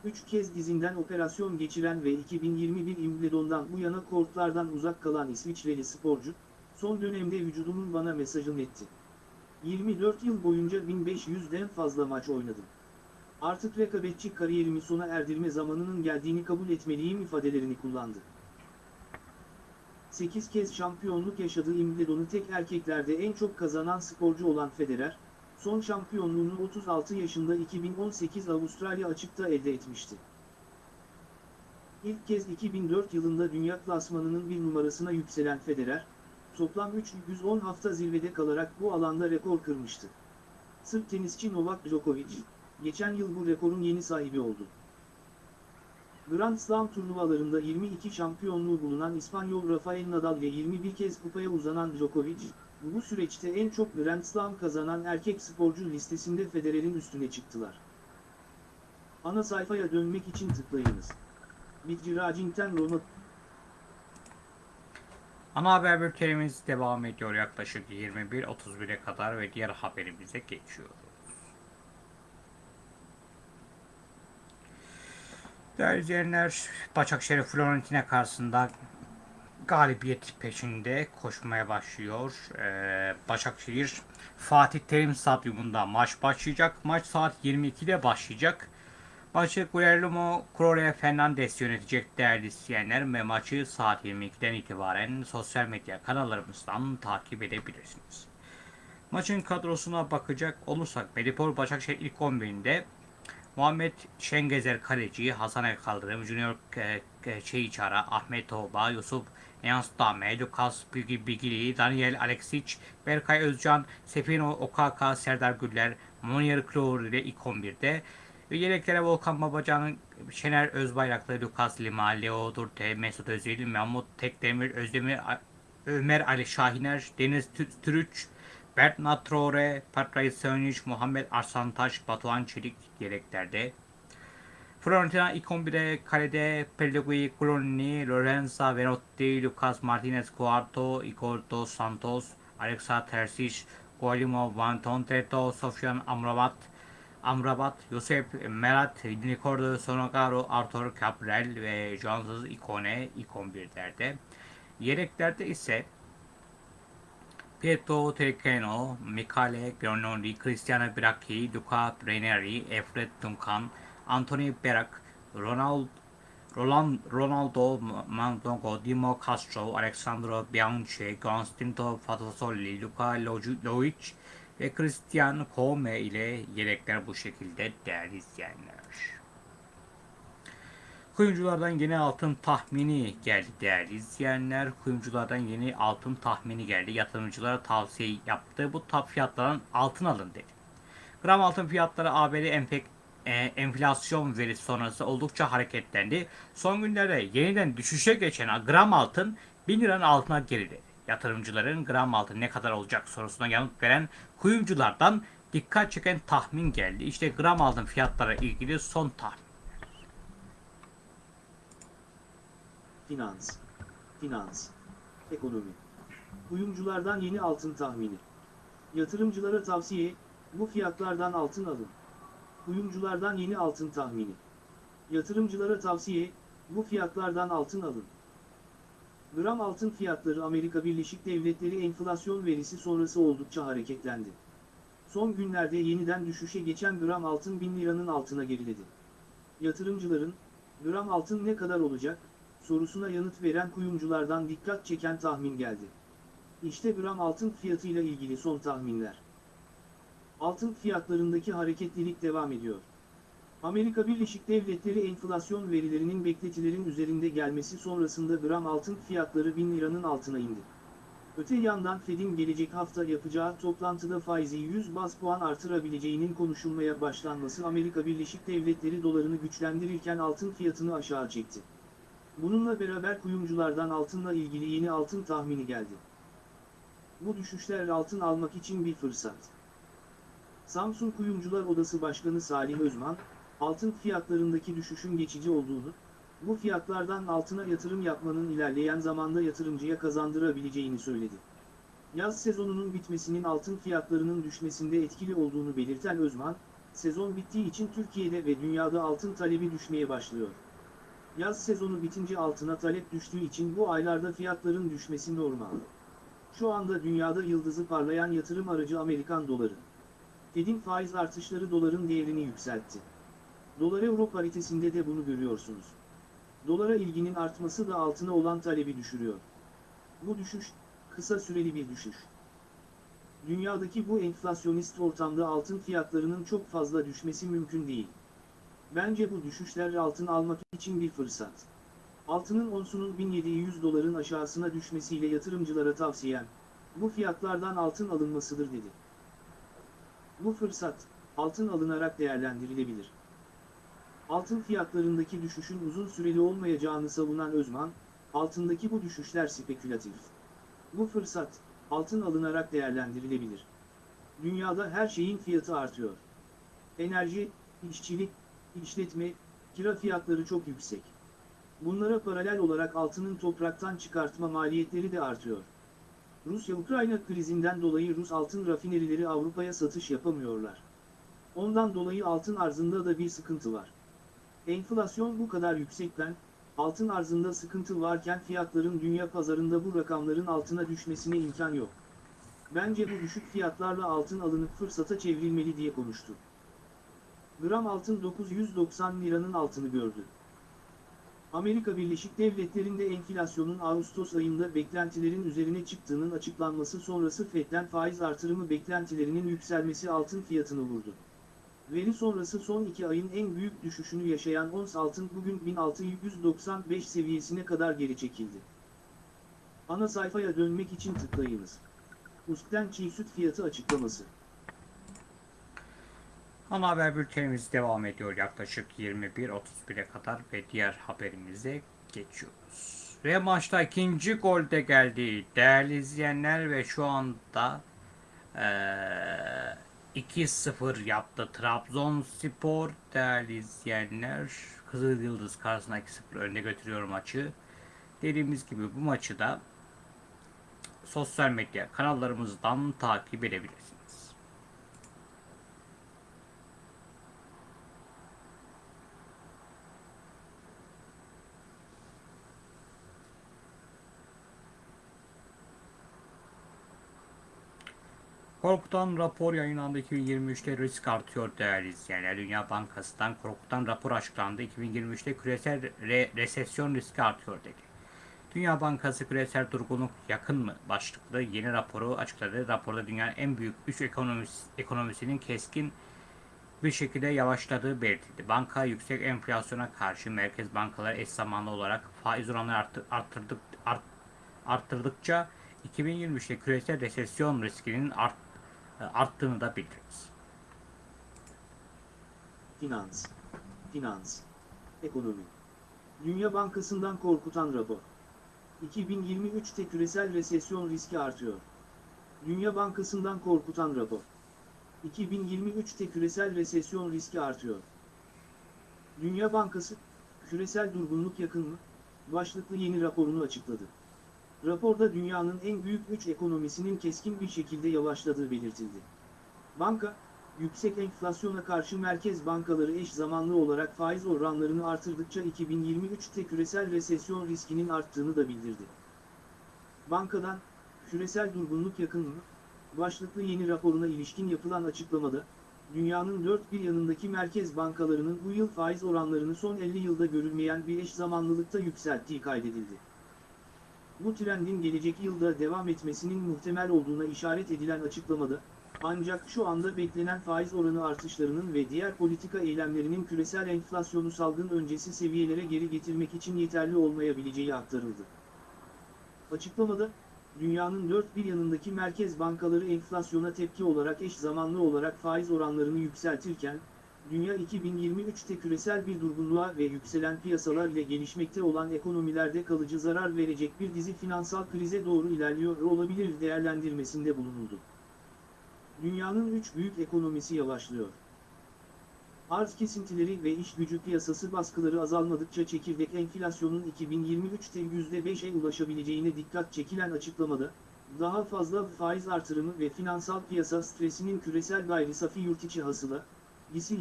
Üç kez dizinden operasyon geçiren ve 2021 Wimbledon'dan bu yana kortlardan uzak kalan İsviçreli sporcu, son dönemde vücudumun bana mesajını etti. 24 yıl boyunca 1500'den fazla maç oynadım. Artık rekabetçi kariyerimi sona erdirme zamanının geldiğini kabul etmeliyim ifadelerini kullandı. 8 kez şampiyonluk yaşadığı Wimbledon'u tek erkeklerde en çok kazanan sporcu olan Federer, son şampiyonluğunu 36 yaşında 2018 Avustralya açıkta elde etmişti. İlk kez 2004 yılında dünya klasmanının bir numarasına yükselen Federer, toplam 310 hafta zirvede kalarak bu alanda rekor kırmıştı. Sırp tenisçi Novak Djokovic, geçen yıl bu rekorun yeni sahibi oldu. Grand Slam turnuvalarında 22 şampiyonluğu bulunan İspanyol Rafael Nadal ile 21 kez kupaya uzanan Djokovic, bu süreçte en çok Grand Slam kazanan erkek sporcu listesinde Federer'in üstüne çıktılar. Ana sayfaya dönmek için tıklayınız. Bitci Racing'ten Roma Ana haber bültenimiz devam ediyor yaklaşık 21.31'e kadar ve diğer haberimize geçiyoruz. Değerli izleyenler, Başakşehir Fiorentina karşısında galibiyet peşinde koşmaya başlıyor. Ee, Başakşehir Fatih Terim Stadyumunda maç başlayacak. Maç saat 22'de başlayacak. Maçı Guillermo Correa Fernandez yönetecek değerli izleyenler ve maçı saat 22'den itibaren sosyal medya kanallarımızdan takip edebilirsiniz. Maçın kadrosuna bakacak olursak Medipol Başakşehir ilk 11'inde Muhammed Şengezer Kaleci, Hasan El Kaldırım, Junior e, e, Çeyiçara, Ahmet Toğba, Yusuf Enstame, Lukas Bilgi Bilgili, Daniel Alexic, Berkay Özcan, Sefino Okaka, Serdar Güller, Monier Kloğur ile ilk 11'de ve yedeklere Volkan Babacan, Şener Özbayraklı, Lukas Lima, Leo Durte, Mesut Özil, Mahmut Tekdemir, Özdemir, Ömer Ali Şahiner, Deniz Tü- Türüç, Bernat Traore, Patray Sönüş, Muhammed Arslantaş, Batuhan Çelik yedeklerde. Fiorentina ilk 11'de kalede Pellegrini, Colonni, Lorenza Venotti, Lucas Martinez Cuarto, Igor Santos, Alexa Terzic, Guillermo Van Tonteto, Sofyan Amrabat, Amrabat, Josep Merat, Nicordo Sonogaro, Arthur Cabral ve Joansız Ikone ilk 11'lerde. Yedeklerde ise Pietro Telcano, Michele Granoli, Cristiano Bracchi, Luca Ranieri, Efred Duncan, Anthony Berak, Ronald, Roland, Ronaldo Mandongo, Dimo Castro, Alexandro Bianchi, Constantino Fatosoli, Luca Lojic ve Christian Kome ile yedekler bu şekilde değerli izleyenler. Kuyumculardan yeni altın tahmini geldi değerli izleyenler. Kuyumculardan yeni altın tahmini geldi. Yatırımcılara tavsiye yaptı. Bu tap fiyatlardan altın alın dedi. Gram altın fiyatları ABD enfek, e, enflasyon verisi sonrası oldukça hareketlendi. Son günlerde yeniden düşüşe geçen gram altın 1000 liranın altına geriledi. Yatırımcıların gram altın ne kadar olacak sorusuna yanıt veren kuyumculardan dikkat çeken tahmin geldi. İşte gram altın fiyatlara ilgili son tahmin. Finans, finans, ekonomi. Kuyumculardan yeni altın tahmini. Yatırımcılara tavsiye, bu fiyatlardan altın alın. Kuyumculardan yeni altın tahmini. Yatırımcılara tavsiye, bu fiyatlardan altın alın. Gram altın fiyatları Amerika Birleşik Devletleri enflasyon verisi sonrası oldukça hareketlendi. Son günlerde yeniden düşüşe geçen gram altın 1000 liranın altına geriledi. Yatırımcıların, gram altın ne kadar olacak, sorusuna yanıt veren kuyumculardan dikkat çeken tahmin geldi. İşte gram altın fiyatıyla ilgili son tahminler. Altın fiyatlarındaki hareketlilik devam ediyor. Amerika Birleşik Devletleri enflasyon verilerinin beklentilerin üzerinde gelmesi sonrasında gram altın fiyatları 1000 liranın altına indi. Öte yandan Fed'in gelecek hafta yapacağı toplantıda faizi 100 baz puan artırabileceğinin konuşulmaya başlanması Amerika Birleşik Devletleri dolarını güçlendirirken altın fiyatını aşağı çekti. Bununla beraber kuyumculardan altınla ilgili yeni altın tahmini geldi. Bu düşüşler altın almak için bir fırsat. Samsun Kuyumcular Odası Başkanı Salih Özman, altın fiyatlarındaki düşüşün geçici olduğunu, bu fiyatlardan altına yatırım yapmanın ilerleyen zamanda yatırımcıya kazandırabileceğini söyledi. Yaz sezonunun bitmesinin altın fiyatlarının düşmesinde etkili olduğunu belirten Özman, sezon bittiği için Türkiye'de ve dünyada altın talebi düşmeye başlıyor. Yaz sezonu bitince altına talep düştüğü için bu aylarda fiyatların düşmesi normal. Şu anda dünyada yıldızı parlayan yatırım aracı Amerikan doları. Fed'in faiz artışları doların değerini yükseltti. Dolar euro paritesinde de bunu görüyorsunuz. Dolara ilginin artması da altına olan talebi düşürüyor. Bu düşüş, kısa süreli bir düşüş. Dünyadaki bu enflasyonist ortamda altın fiyatlarının çok fazla düşmesi mümkün değil. Bence bu düşüşler altın almak için bir fırsat. Altının onsunun 1700 doların aşağısına düşmesiyle yatırımcılara tavsiyem, bu fiyatlardan altın alınmasıdır dedi. Bu fırsat, altın alınarak değerlendirilebilir. Altın fiyatlarındaki düşüşün uzun süreli olmayacağını savunan Özman, altındaki bu düşüşler spekülatif. Bu fırsat, altın alınarak değerlendirilebilir. Dünyada her şeyin fiyatı artıyor. Enerji, işçilik, işletme, kira fiyatları çok yüksek. Bunlara paralel olarak altının topraktan çıkartma maliyetleri de artıyor. Rusya-Ukrayna krizinden dolayı Rus altın rafinerileri Avrupa'ya satış yapamıyorlar. Ondan dolayı altın arzında da bir sıkıntı var. Enflasyon bu kadar yüksekken, altın arzında sıkıntı varken fiyatların dünya pazarında bu rakamların altına düşmesine imkan yok. Bence bu düşük fiyatlarla altın alınıp fırsata çevrilmeli diye konuştu. Gram altın 990 liranın altını gördü. Amerika Birleşik Devletleri'nde enflasyonun Ağustos ayında beklentilerin üzerine çıktığının açıklanması sonrası FED'den faiz artırımı beklentilerinin yükselmesi altın fiyatını vurdu. Veri sonrası son iki ayın en büyük düşüşünü yaşayan ons altın bugün 1695 seviyesine kadar geri çekildi. Ana sayfaya dönmek için tıklayınız. USK'ten çiğ süt fiyatı açıklaması. Ana haber bültenimiz devam ediyor yaklaşık 21.31'e kadar ve diğer haberimize geçiyoruz. Ve maçta ikinci gol de geldi değerli izleyenler ve şu anda eee 2-0 yaptı Trabzonspor değerli izleyenler. Kızıl Yıldız karşısında 2-0 önde götürüyor maçı. Dediğimiz gibi bu maçı da sosyal medya kanallarımızdan takip edebilirsiniz. Korkutan rapor yayınlandı 2023'te risk artıyor değerli izleyenler. Dünya Bankası'ndan korkutan rapor açıklandı. 2023'te küresel re- resesyon riski artıyor dedi. Dünya Bankası küresel durgunluk yakın mı başlıklı yeni raporu açıkladı. Raporda dünyanın en büyük 3 ekonomis, ekonomisinin keskin bir şekilde yavaşladığı belirtildi. Banka yüksek enflasyona karşı merkez bankaları eş zamanlı olarak faiz oranları arttı- arttırdık, art- arttırdıkça 2023'te küresel resesyon riskinin art, arttığını da bildirdi. Finans. Finans. Ekonomi. Dünya Bankası'ndan korkutan rapor. 2023'te küresel resesyon riski artıyor. Dünya Bankası'ndan korkutan rapor. 2023'te küresel resesyon riski artıyor. Dünya Bankası, küresel durgunluk yakın mı? Başlıklı yeni raporunu açıkladı. Raporda dünyanın en büyük 3 ekonomisinin keskin bir şekilde yavaşladığı belirtildi. Banka, yüksek enflasyona karşı merkez bankaları eş zamanlı olarak faiz oranlarını artırdıkça 2023'te küresel resesyon riskinin arttığını da bildirdi. Bankadan, küresel durgunluk yakın mı? Başlıklı yeni raporuna ilişkin yapılan açıklamada, dünyanın dört bir yanındaki merkez bankalarının bu yıl faiz oranlarını son 50 yılda görülmeyen bir eş zamanlılıkta yükselttiği kaydedildi. Bu trendin gelecek yılda devam etmesinin muhtemel olduğuna işaret edilen açıklamada, ancak şu anda beklenen faiz oranı artışlarının ve diğer politika eylemlerinin küresel enflasyonu salgın öncesi seviyelere geri getirmek için yeterli olmayabileceği aktarıldı. Açıklamada, dünyanın dört bir yanındaki merkez bankaları enflasyona tepki olarak eş zamanlı olarak faiz oranlarını yükseltirken, dünya 2023'te küresel bir durgunluğa ve yükselen piyasalar ile gelişmekte olan ekonomilerde kalıcı zarar verecek bir dizi finansal krize doğru ilerliyor olabilir değerlendirmesinde bulunuldu. Dünyanın üç büyük ekonomisi yavaşlıyor. Arz kesintileri ve iş gücü piyasası baskıları azalmadıkça çekirdek enflasyonun 2023'te %5'e ulaşabileceğine dikkat çekilen açıklamada, daha fazla faiz artırımı ve finansal piyasa stresinin küresel gayri safi yurtiçi hasıla, GİSİ,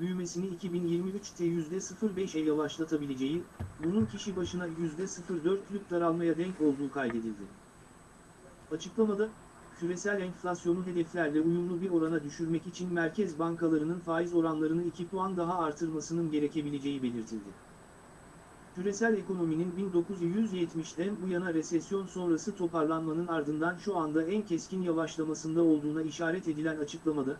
büyümesini 2023'te %0.5'e yavaşlatabileceği, bunun kişi başına %0.4'lük daralmaya denk olduğu kaydedildi. Açıklamada, küresel enflasyonu hedeflerle uyumlu bir orana düşürmek için merkez bankalarının faiz oranlarını 2 puan daha artırmasının gerekebileceği belirtildi. Küresel ekonominin 1970'ten bu yana resesyon sonrası toparlanmanın ardından şu anda en keskin yavaşlamasında olduğuna işaret edilen açıklamada,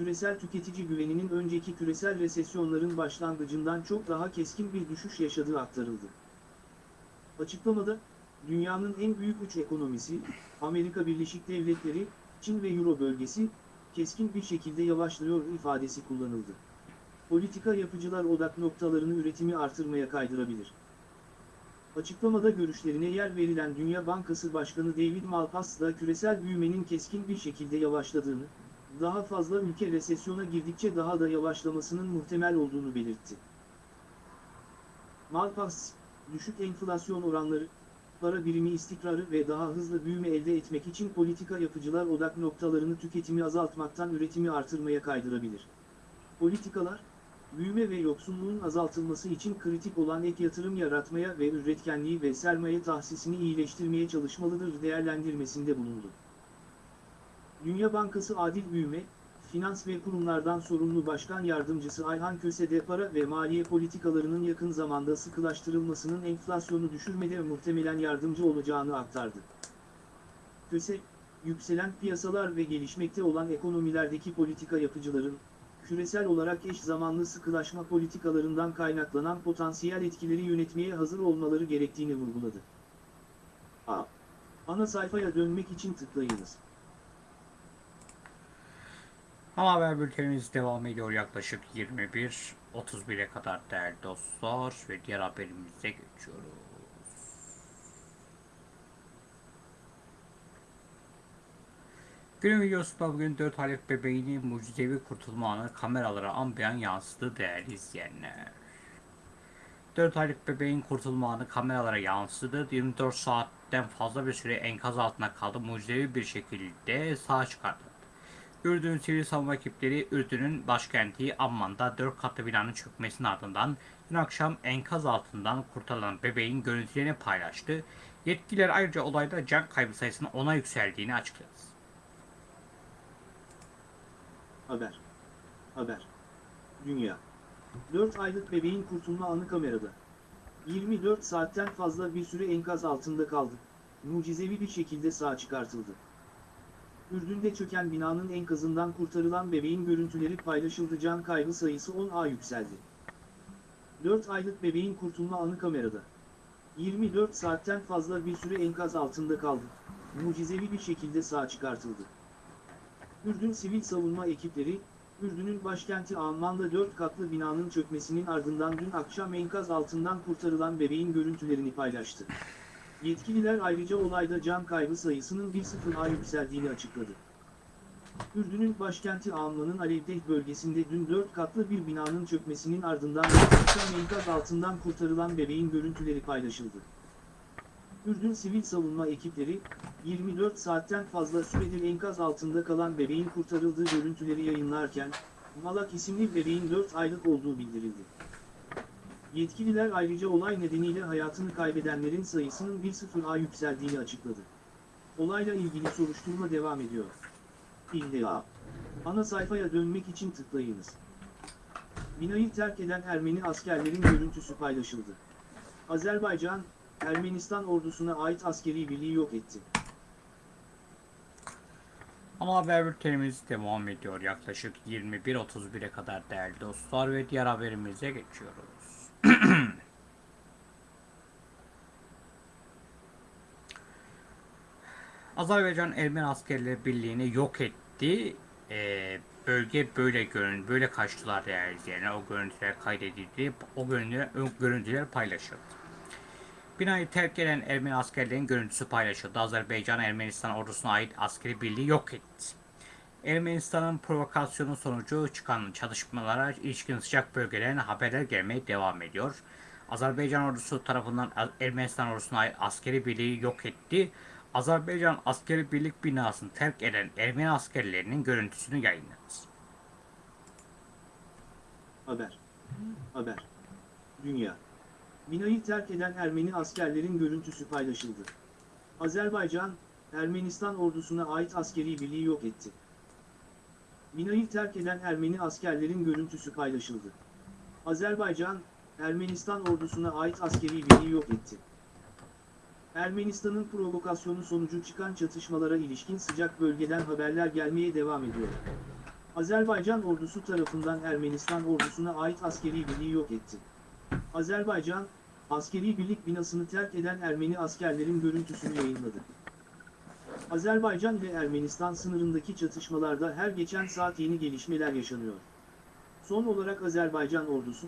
küresel tüketici güveninin önceki küresel resesyonların başlangıcından çok daha keskin bir düşüş yaşadığı aktarıldı. Açıklamada, dünyanın en büyük üç ekonomisi, Amerika Birleşik Devletleri, Çin ve Euro bölgesi, keskin bir şekilde yavaşlıyor ifadesi kullanıldı. Politika yapıcılar odak noktalarını üretimi artırmaya kaydırabilir. Açıklamada görüşlerine yer verilen Dünya Bankası Başkanı David Malpass da küresel büyümenin keskin bir şekilde yavaşladığını, daha fazla ülke resesyona girdikçe daha da yavaşlamasının muhtemel olduğunu belirtti. Malpass, düşük enflasyon oranları, para birimi istikrarı ve daha hızlı büyüme elde etmek için politika yapıcılar odak noktalarını tüketimi azaltmaktan üretimi artırmaya kaydırabilir. Politikalar, büyüme ve yoksulluğun azaltılması için kritik olan ek yatırım yaratmaya ve üretkenliği ve sermaye tahsisini iyileştirmeye çalışmalıdır değerlendirmesinde bulundu. Dünya Bankası Adil Büyüme, Finans ve Kurumlardan sorumlu Başkan Yardımcısı Ayhan Köse de para ve maliye politikalarının yakın zamanda sıkılaştırılmasının enflasyonu düşürmede muhtemelen yardımcı olacağını aktardı. Köse, yükselen piyasalar ve gelişmekte olan ekonomilerdeki politika yapıcıların, küresel olarak eş zamanlı sıkılaşma politikalarından kaynaklanan potansiyel etkileri yönetmeye hazır olmaları gerektiğini vurguladı. A. Ana sayfaya dönmek için tıklayınız. Ama haber bültenimiz devam ediyor yaklaşık 21.31'e kadar değerli dostlar ve diğer haberimize geçiyoruz. Günün videosunda bugün 4 aylık bebeğinin mucizevi kurtulma anı kameralara an beyan yansıdı değerli izleyenler. 4 aylık bebeğin kurtulma anı kameralara yansıdı. 24 saatten fazla bir süre enkaz altında kaldı. Mucizevi bir şekilde sağ çıkardı. Ürdün Sivil Savunma Ekipleri Ürdün'ün başkenti Amman'da 4 katlı binanın çökmesinin ardından dün akşam enkaz altından kurtarılan bebeğin görüntülerini paylaştı. Yetkililer ayrıca olayda can kaybı sayısının ona yükseldiğini açıkladı. Haber. Haber. Dünya. 4 aylık bebeğin kurtulma anı kamerada. 24 saatten fazla bir süre enkaz altında kaldı. Mucizevi bir şekilde sağ çıkartıldı. Ürdün'de çöken binanın enkazından kurtarılan bebeğin görüntüleri paylaşıldı can kaybı sayısı 10'a yükseldi. 4 aylık bebeğin kurtulma anı kamerada. 24 saatten fazla bir süre enkaz altında kaldı. Mucizevi bir şekilde sağ çıkartıldı. Ürdün sivil savunma ekipleri, Ürdün'ün başkenti Amman'da 4 katlı binanın çökmesinin ardından dün akşam enkaz altından kurtarılan bebeğin görüntülerini paylaştı. Yetkililer ayrıca olayda can kaybı sayısının 1-0'a yükseldiğini açıkladı. Ürdün'ün başkenti Amman'ın Alevdeh bölgesinde dün 4 katlı bir binanın çökmesinin ardından enkaz altından kurtarılan bebeğin görüntüleri paylaşıldı. Ürdün sivil savunma ekipleri, 24 saatten fazla süredir enkaz altında kalan bebeğin kurtarıldığı görüntüleri yayınlarken, Malak isimli bebeğin 4 aylık olduğu bildirildi. Yetkililer ayrıca olay nedeniyle hayatını kaybedenlerin sayısının 1-0'a yükseldiğini açıkladı. Olayla ilgili soruşturma devam ediyor. İlla. Ana sayfaya dönmek için tıklayınız. Binayı terk eden Ermeni askerlerin görüntüsü paylaşıldı. Azerbaycan, Ermenistan ordusuna ait askeri birliği yok etti. Ana haber bültenimiz devam ediyor. Yaklaşık 21.31'e kadar değerli dostlar ve diğer haberimize geçiyoruz. [clears throat] Azerbaycan Ermeni askerleri birliğini yok etti. Ee, bölge böyle görün, böyle kaçtılar izleyenler. O görüntüler kaydedildi. O görüntüler, o görüntüler paylaşıldı. Binayı terk eden Ermeni askerlerin görüntüsü paylaşıldı. Azerbaycan Ermenistan ordusuna ait askeri birliği yok etti. Ermenistan'ın provokasyonu sonucu çıkan çatışmalara ilişkin sıcak bölgelerine haberler gelmeye devam ediyor. Azerbaycan ordusu tarafından Ermenistan ordusuna askeri birliği yok etti. Azerbaycan askeri birlik binasını terk eden Ermeni askerlerinin görüntüsünü yayınladı. Haber. Haber. Dünya. Binayı terk eden Ermeni askerlerin görüntüsü paylaşıldı. Azerbaycan, Ermenistan ordusuna ait askeri birliği yok etti. Binayı terk eden Ermeni askerlerin görüntüsü paylaşıldı. Azerbaycan, Ermenistan ordusuna ait askeri birliği yok etti. Ermenistan'ın provokasyonu sonucu çıkan çatışmalara ilişkin sıcak bölgeden haberler gelmeye devam ediyor. Azerbaycan ordusu tarafından Ermenistan ordusuna ait askeri birliği yok etti. Azerbaycan, askeri birlik binasını terk eden Ermeni askerlerin görüntüsünü yayınladı. Azerbaycan ile Ermenistan sınırındaki çatışmalarda her geçen saat yeni gelişmeler yaşanıyor. Son olarak Azerbaycan ordusu,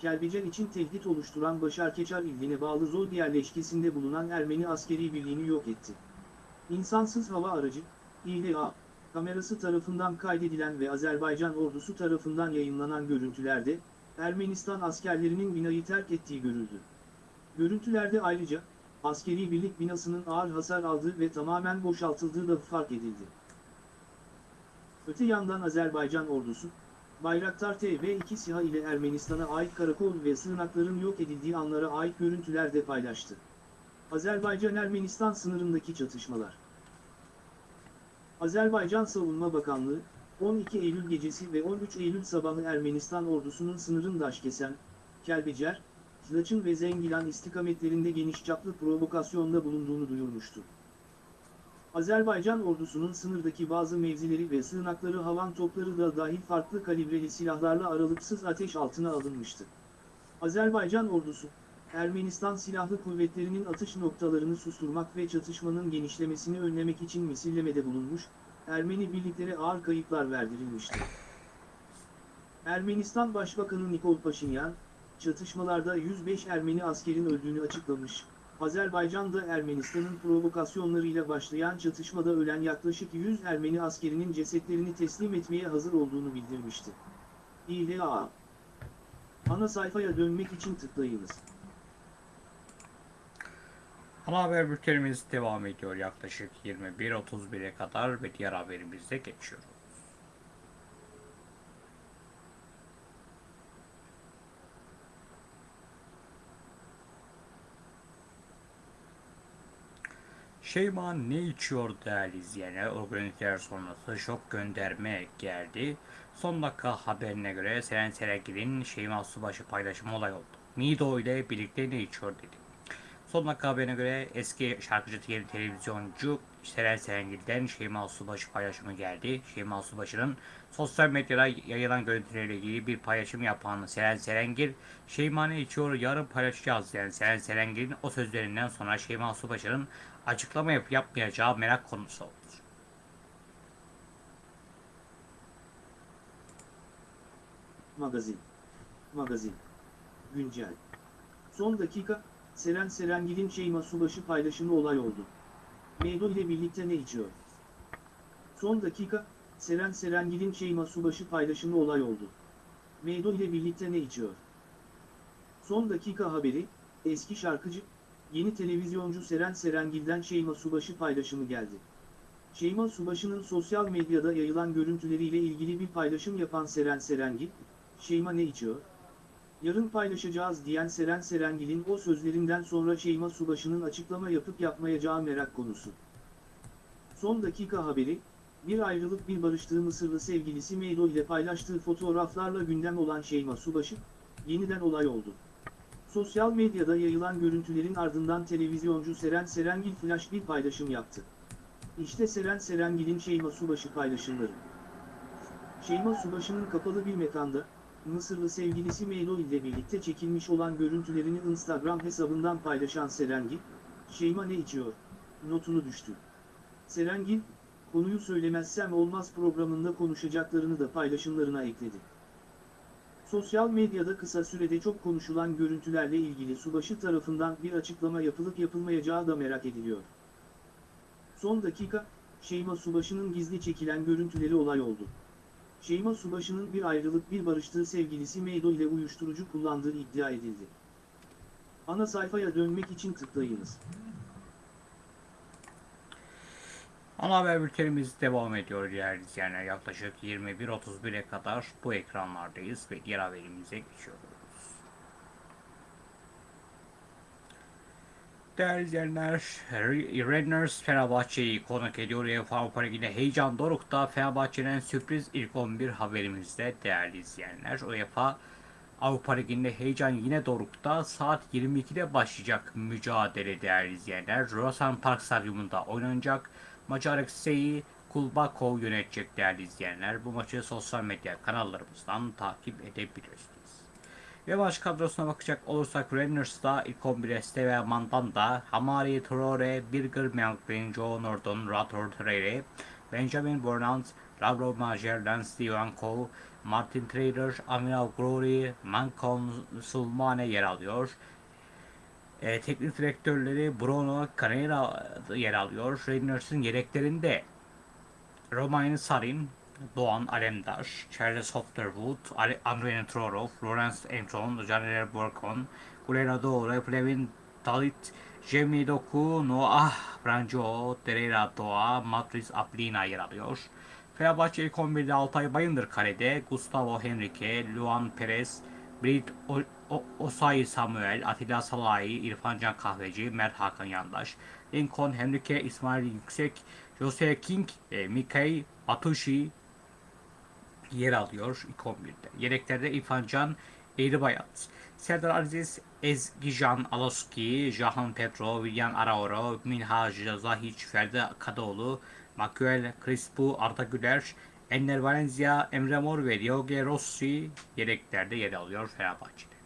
Kelbecan için tehdit oluşturan Başarkeçar iline bağlı Zolg yerleşkesinde bulunan Ermeni askeri birliğini yok etti. İnsansız hava aracı, İHA, kamerası tarafından kaydedilen ve Azerbaycan ordusu tarafından yayınlanan görüntülerde, Ermenistan askerlerinin binayı terk ettiği görüldü. Görüntülerde ayrıca, askeri birlik binasının ağır hasar aldığı ve tamamen boşaltıldığı da fark edildi. Öte yandan Azerbaycan ordusu, Bayraktar TB2 SİHA ile Ermenistan'a ait karakol ve sığınakların yok edildiği anlara ait görüntüler de paylaştı. Azerbaycan-Ermenistan sınırındaki çatışmalar Azerbaycan Savunma Bakanlığı, 12 Eylül gecesi ve 13 Eylül sabahı Ermenistan ordusunun sınırın Daşkesen, Kelbecer, Laçın ve Zengilan istikametlerinde geniş çaplı provokasyonda bulunduğunu duyurmuştu. Azerbaycan ordusunun sınırdaki bazı mevzileri ve sığınakları havan topları da dahil farklı kalibreli silahlarla aralıksız ateş altına alınmıştı. Azerbaycan ordusu, Ermenistan Silahlı Kuvvetleri'nin atış noktalarını susturmak ve çatışmanın genişlemesini önlemek için misillemede bulunmuş, Ermeni birliklere ağır kayıplar verdirilmişti. Ermenistan Başbakanı Nikol Paşinyan, çatışmalarda 105 Ermeni askerin öldüğünü açıklamış, Azerbaycan'da Ermenistan'ın provokasyonlarıyla başlayan çatışmada ölen yaklaşık 100 Ermeni askerinin cesetlerini teslim etmeye hazır olduğunu bildirmişti. İHA Ana sayfaya dönmek için tıklayınız. Ana haber bültenimiz devam ediyor yaklaşık 21.31'e kadar ve diğer haberimize geçiyoruz. Şeyma ne içiyor değerli izleyenler? O görüntüler sonrası şok gönderme geldi. Son dakika haberine göre Seren Serengil'in Şeyma Subaşı paylaşımı olay oldu. Mido ile birlikte ne içiyor dedi. Son dakika haberine göre eski şarkıcı yeni televizyoncu Seren Serengil'den Şeyma Subaşı paylaşımı geldi. Şeyma Subaşı'nın sosyal medyada yayılan görüntüleriyle ilgili bir paylaşım yapan Seren Serengil, Şeyma ne içiyor yarın paylaşacağız yani Seren Serengil'in o sözlerinden sonra Şeyma Subaşı'nın açıklama yapıp yapmayacağı merak konusu oldu. Magazin. Magazin. Güncel. Son dakika, Seren Serengil'in Şeyma Subaşı paylaşımı olay oldu. Meydo ile birlikte ne içiyor? Son dakika, Seren Serengil'in Şeyma Subaşı paylaşımı olay oldu. Meydo ile birlikte ne içiyor? Son dakika haberi, eski şarkıcı, yeni televizyoncu Seren Serengil'den Şeyma Subaşı paylaşımı geldi. Şeyma Subaşı'nın sosyal medyada yayılan görüntüleriyle ilgili bir paylaşım yapan Seren Serengil, Şeyma ne içiyor? Yarın paylaşacağız diyen Seren Serengil'in o sözlerinden sonra Şeyma Subaşı'nın açıklama yapıp yapmayacağı merak konusu. Son dakika haberi, bir ayrılık bir barıştığı Mısırlı sevgilisi Meydo ile paylaştığı fotoğraflarla gündem olan Şeyma Subaşı, yeniden olay oldu. Sosyal medyada yayılan görüntülerin ardından televizyoncu Seren Serengil flash bir paylaşım yaptı. İşte Seren Serengil'in Şeyma Subaşı paylaşımları. Şeyma Subaşı'nın kapalı bir mekanda, Mısırlı sevgilisi Meylo ile birlikte çekilmiş olan görüntülerini Instagram hesabından paylaşan Serengil, Şeyma ne içiyor? Notunu düştü. Serengil, konuyu söylemezsem olmaz programında konuşacaklarını da paylaşımlarına ekledi. Sosyal medyada kısa sürede çok konuşulan görüntülerle ilgili Subaşı tarafından bir açıklama yapılıp yapılmayacağı da merak ediliyor. Son dakika, Şeyma Subaşı'nın gizli çekilen görüntüleri olay oldu. Şeyma Subaşı'nın bir ayrılık bir barıştığı sevgilisi Meydo ile uyuşturucu kullandığı iddia edildi. Ana sayfaya dönmek için tıklayınız. Ana haber bültenimiz devam ediyor değerli izleyenler. Yaklaşık 21.31'e kadar bu ekranlardayız ve diğer haberimize geçiyoruz. Değerli izleyenler, Renners Fenerbahçe'yi konuk ediyor. UEFA Avrupa Ligi'nde heyecan dorukta Fenerbahçe'nin sürpriz ilk 11 haberimizde değerli izleyenler. UEFA Avrupa Ligi'nde heyecan yine dorukta. Saat 22'de başlayacak mücadele değerli izleyenler. Rosan Park Stadyumunda oynanacak. Maçı Alexei Kulbakov yönetecek değerli izleyenler. Bu maçı sosyal medya kanallarımızdan takip edebilirsiniz. Ve maç kadrosuna bakacak olursak Renners'da ilk 11'e Esteve Mandanda, Hamari Traore, Birger Melvin, Joe Norton, Rator Treire, Benjamin Burnant, Lavrov Majer, Lance Divanko, Martin Trader, Aminav Glory, Mancon Sulmane yer alıyor. E, teknik direktörleri Bruno Carrera yer alıyor. Renners'ın yedeklerinde Romain Sarin, Doğan Alemdar, Charles Hofterwood, Andrei Trorov, Lawrence Anton, Janer Borkon, Gulera Doğru, Plevin Dalit, Jamie Doku, Noah Branco, Derera Doğa, Matris Aplina yer alıyor. Fenerbahçe ilk 11'de Altay Bayındır kalede, Gustavo Henrique, Luan Perez, Brit Osay Samuel, Atilla Salahi, İrfan Can Kahveci, Mert Hakan Yandaş, Lincoln Henrique, İsmail Yüksek, Jose King, e, Mikey Atushi yer alıyor ilk 11'de. Yedeklerde İrfan Can, Eğribayat, Serdar Aziz, Ezgican Aloski, Jahan Petro, William Araoro, Minhaj Zahiç, Ferdi Kadıoğlu, Makuel Crispo, Arda Güler, Enner Valencia, Emre Mor ve Rossi yedeklerde yer alıyor Fenerbahçe'de.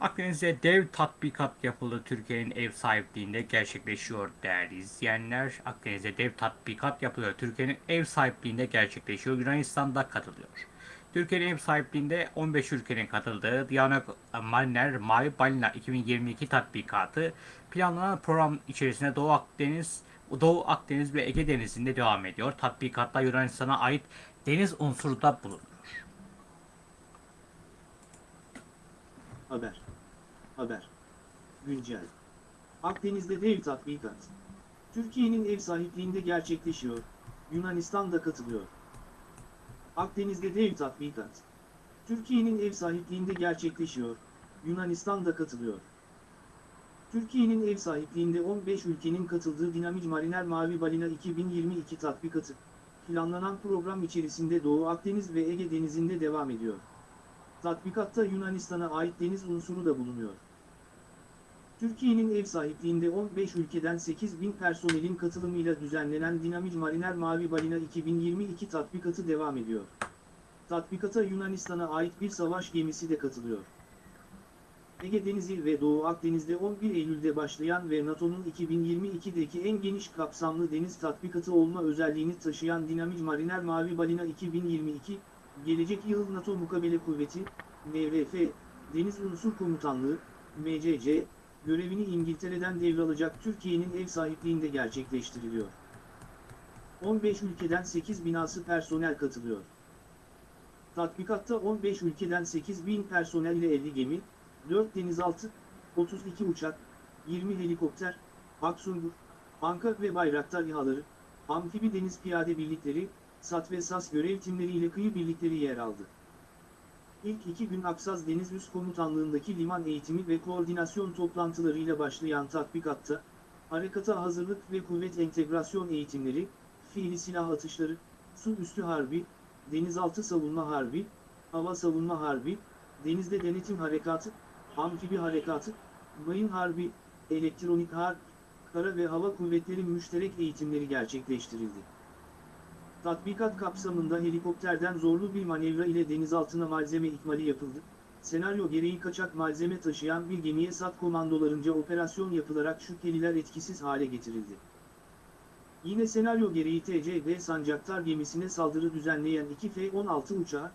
Akdeniz'de dev tatbikat yapıldı. Türkiye'nin ev sahipliğinde gerçekleşiyor değerli izleyenler. Akdeniz'de dev tatbikat yapılıyor. Türkiye'nin ev sahipliğinde gerçekleşiyor. Yunanistan'da katılıyor. Türkiye'nin ev sahipliğinde 15 ülkenin katıldığı Diana Mariner Mavi Balina 2022 tatbikatı planlanan program içerisinde Doğu Akdeniz, Doğu Akdeniz ve Ege Denizi'nde devam ediyor. Tatbikatta Yunanistan'a ait deniz unsuru da bulunuyor. Haber. Haber. Güncel. Akdeniz'de dev tatbikat. Türkiye'nin ev sahipliğinde gerçekleşiyor. Yunanistan da katılıyor. Akdeniz'de dev tatbikat. Türkiye'nin ev sahipliğinde gerçekleşiyor. Yunanistan da katılıyor. Türkiye'nin ev sahipliğinde 15 ülkenin katıldığı Dinamik Mariner Mavi Balina 2022 tatbikatı, planlanan program içerisinde Doğu Akdeniz ve Ege Denizi'nde devam ediyor. Tatbikatta Yunanistan'a ait deniz unsuru da bulunuyor. Türkiye'nin ev sahipliğinde 15 ülkeden 8 bin personelin katılımıyla düzenlenen Dinamik Mariner Mavi Balina 2022 tatbikatı devam ediyor. Tatbikata Yunanistan'a ait bir savaş gemisi de katılıyor. Ege Denizi ve Doğu Akdeniz'de 11 Eylül'de başlayan ve NATO'nun 2022'deki en geniş kapsamlı deniz tatbikatı olma özelliğini taşıyan Dinamik Mariner Mavi Balina 2022, gelecek yıl NATO Mukabele Kuvveti, NRF, Deniz Unsur Komutanlığı, MCC, görevini İngiltere'den devralacak Türkiye'nin ev sahipliğinde gerçekleştiriliyor. 15 ülkeden 8 binası personel katılıyor. Tatbikatta 15 ülkeden 8 bin personel ile 50 gemi, 4 denizaltı, 32 uçak, 20 helikopter, Aksungur, Anka ve Bayraktar İHA'ları, amfibi deniz piyade birlikleri, SAT ve SAS görev timleriyle kıyı birlikleri yer aldı. İlk iki gün Aksaz Deniz Üst Komutanlığındaki liman eğitimi ve koordinasyon toplantılarıyla başlayan tatbikatta, harekata hazırlık ve kuvvet entegrasyon eğitimleri, fiili silah atışları, su üstü harbi, denizaltı savunma harbi, hava savunma harbi, denizde denetim harekatı, amfibi harekatı, mayın harbi, elektronik harp, kara ve hava kuvvetleri müşterek eğitimleri gerçekleştirildi. Tatbikat kapsamında helikopterden zorlu bir manevra ile denizaltına malzeme ikmali yapıldı. Senaryo gereği kaçak malzeme taşıyan bir gemiye SAT komandolarınca operasyon yapılarak şüpheliler etkisiz hale getirildi. Yine senaryo gereği TCB Sancaktar gemisine saldırı düzenleyen 2 F-16 uçağı,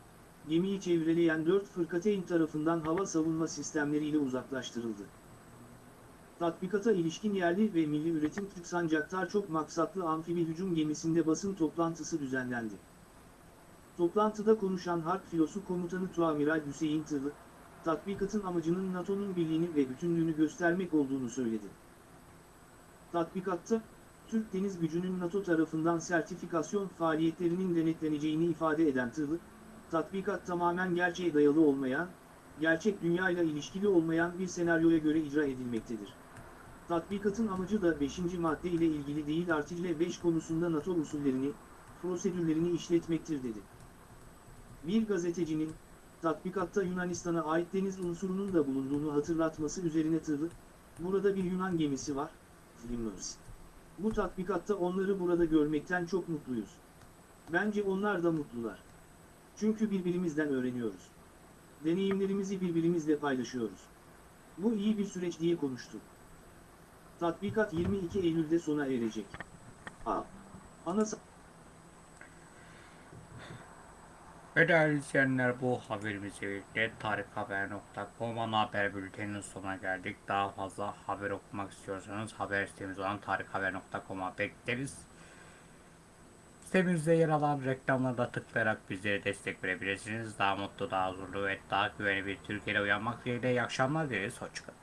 gemiyi çevreleyen 4 fırkateyn tarafından hava savunma sistemleriyle uzaklaştırıldı. Tatbikata ilişkin yerli ve milli üretim Türk Sancaktar çok maksatlı amfibi hücum gemisinde basın toplantısı düzenlendi. Toplantıda konuşan Harp Filosu Komutanı Tuamiral Hüseyin Tırlı, tatbikatın amacının NATO'nun birliğini ve bütünlüğünü göstermek olduğunu söyledi. Tatbikatta, Türk Deniz Gücü'nün NATO tarafından sertifikasyon faaliyetlerinin denetleneceğini ifade eden Tırlı, tatbikat tamamen gerçeğe dayalı olmayan, gerçek dünyayla ilişkili olmayan bir senaryoya göre icra edilmektedir. Tatbikatın amacı da 5. madde ile ilgili değil artikle 5 konusunda NATO usullerini, prosedürlerini işletmektir dedi. Bir gazetecinin, tatbikatta Yunanistan'a ait deniz unsurunun da bulunduğunu hatırlatması üzerine tırlı, burada bir Yunan gemisi var, Flimers. Bu tatbikatta onları burada görmekten çok mutluyuz. Bence onlar da mutlular. Çünkü birbirimizden öğreniyoruz. Deneyimlerimizi birbirimizle paylaşıyoruz. Bu iyi bir süreç diye konuştu. Tatbikat 22 Eylül'de sona erecek. A. Ana Ve değerli izleyenler bu haberimizle birlikte tarikhaber.com ana haber bülteninin sonuna geldik. Daha fazla haber okumak istiyorsanız haber sitemiz olan tarikhaber.com'a bekleriz. Sitemizde yer alan reklamlara da tıklayarak bizlere destek verebilirsiniz. Daha mutlu, daha huzurlu ve daha güvenli bir Türkiye'de uyanmak dileğiyle iyi akşamlar dileriz. Hoşçakalın.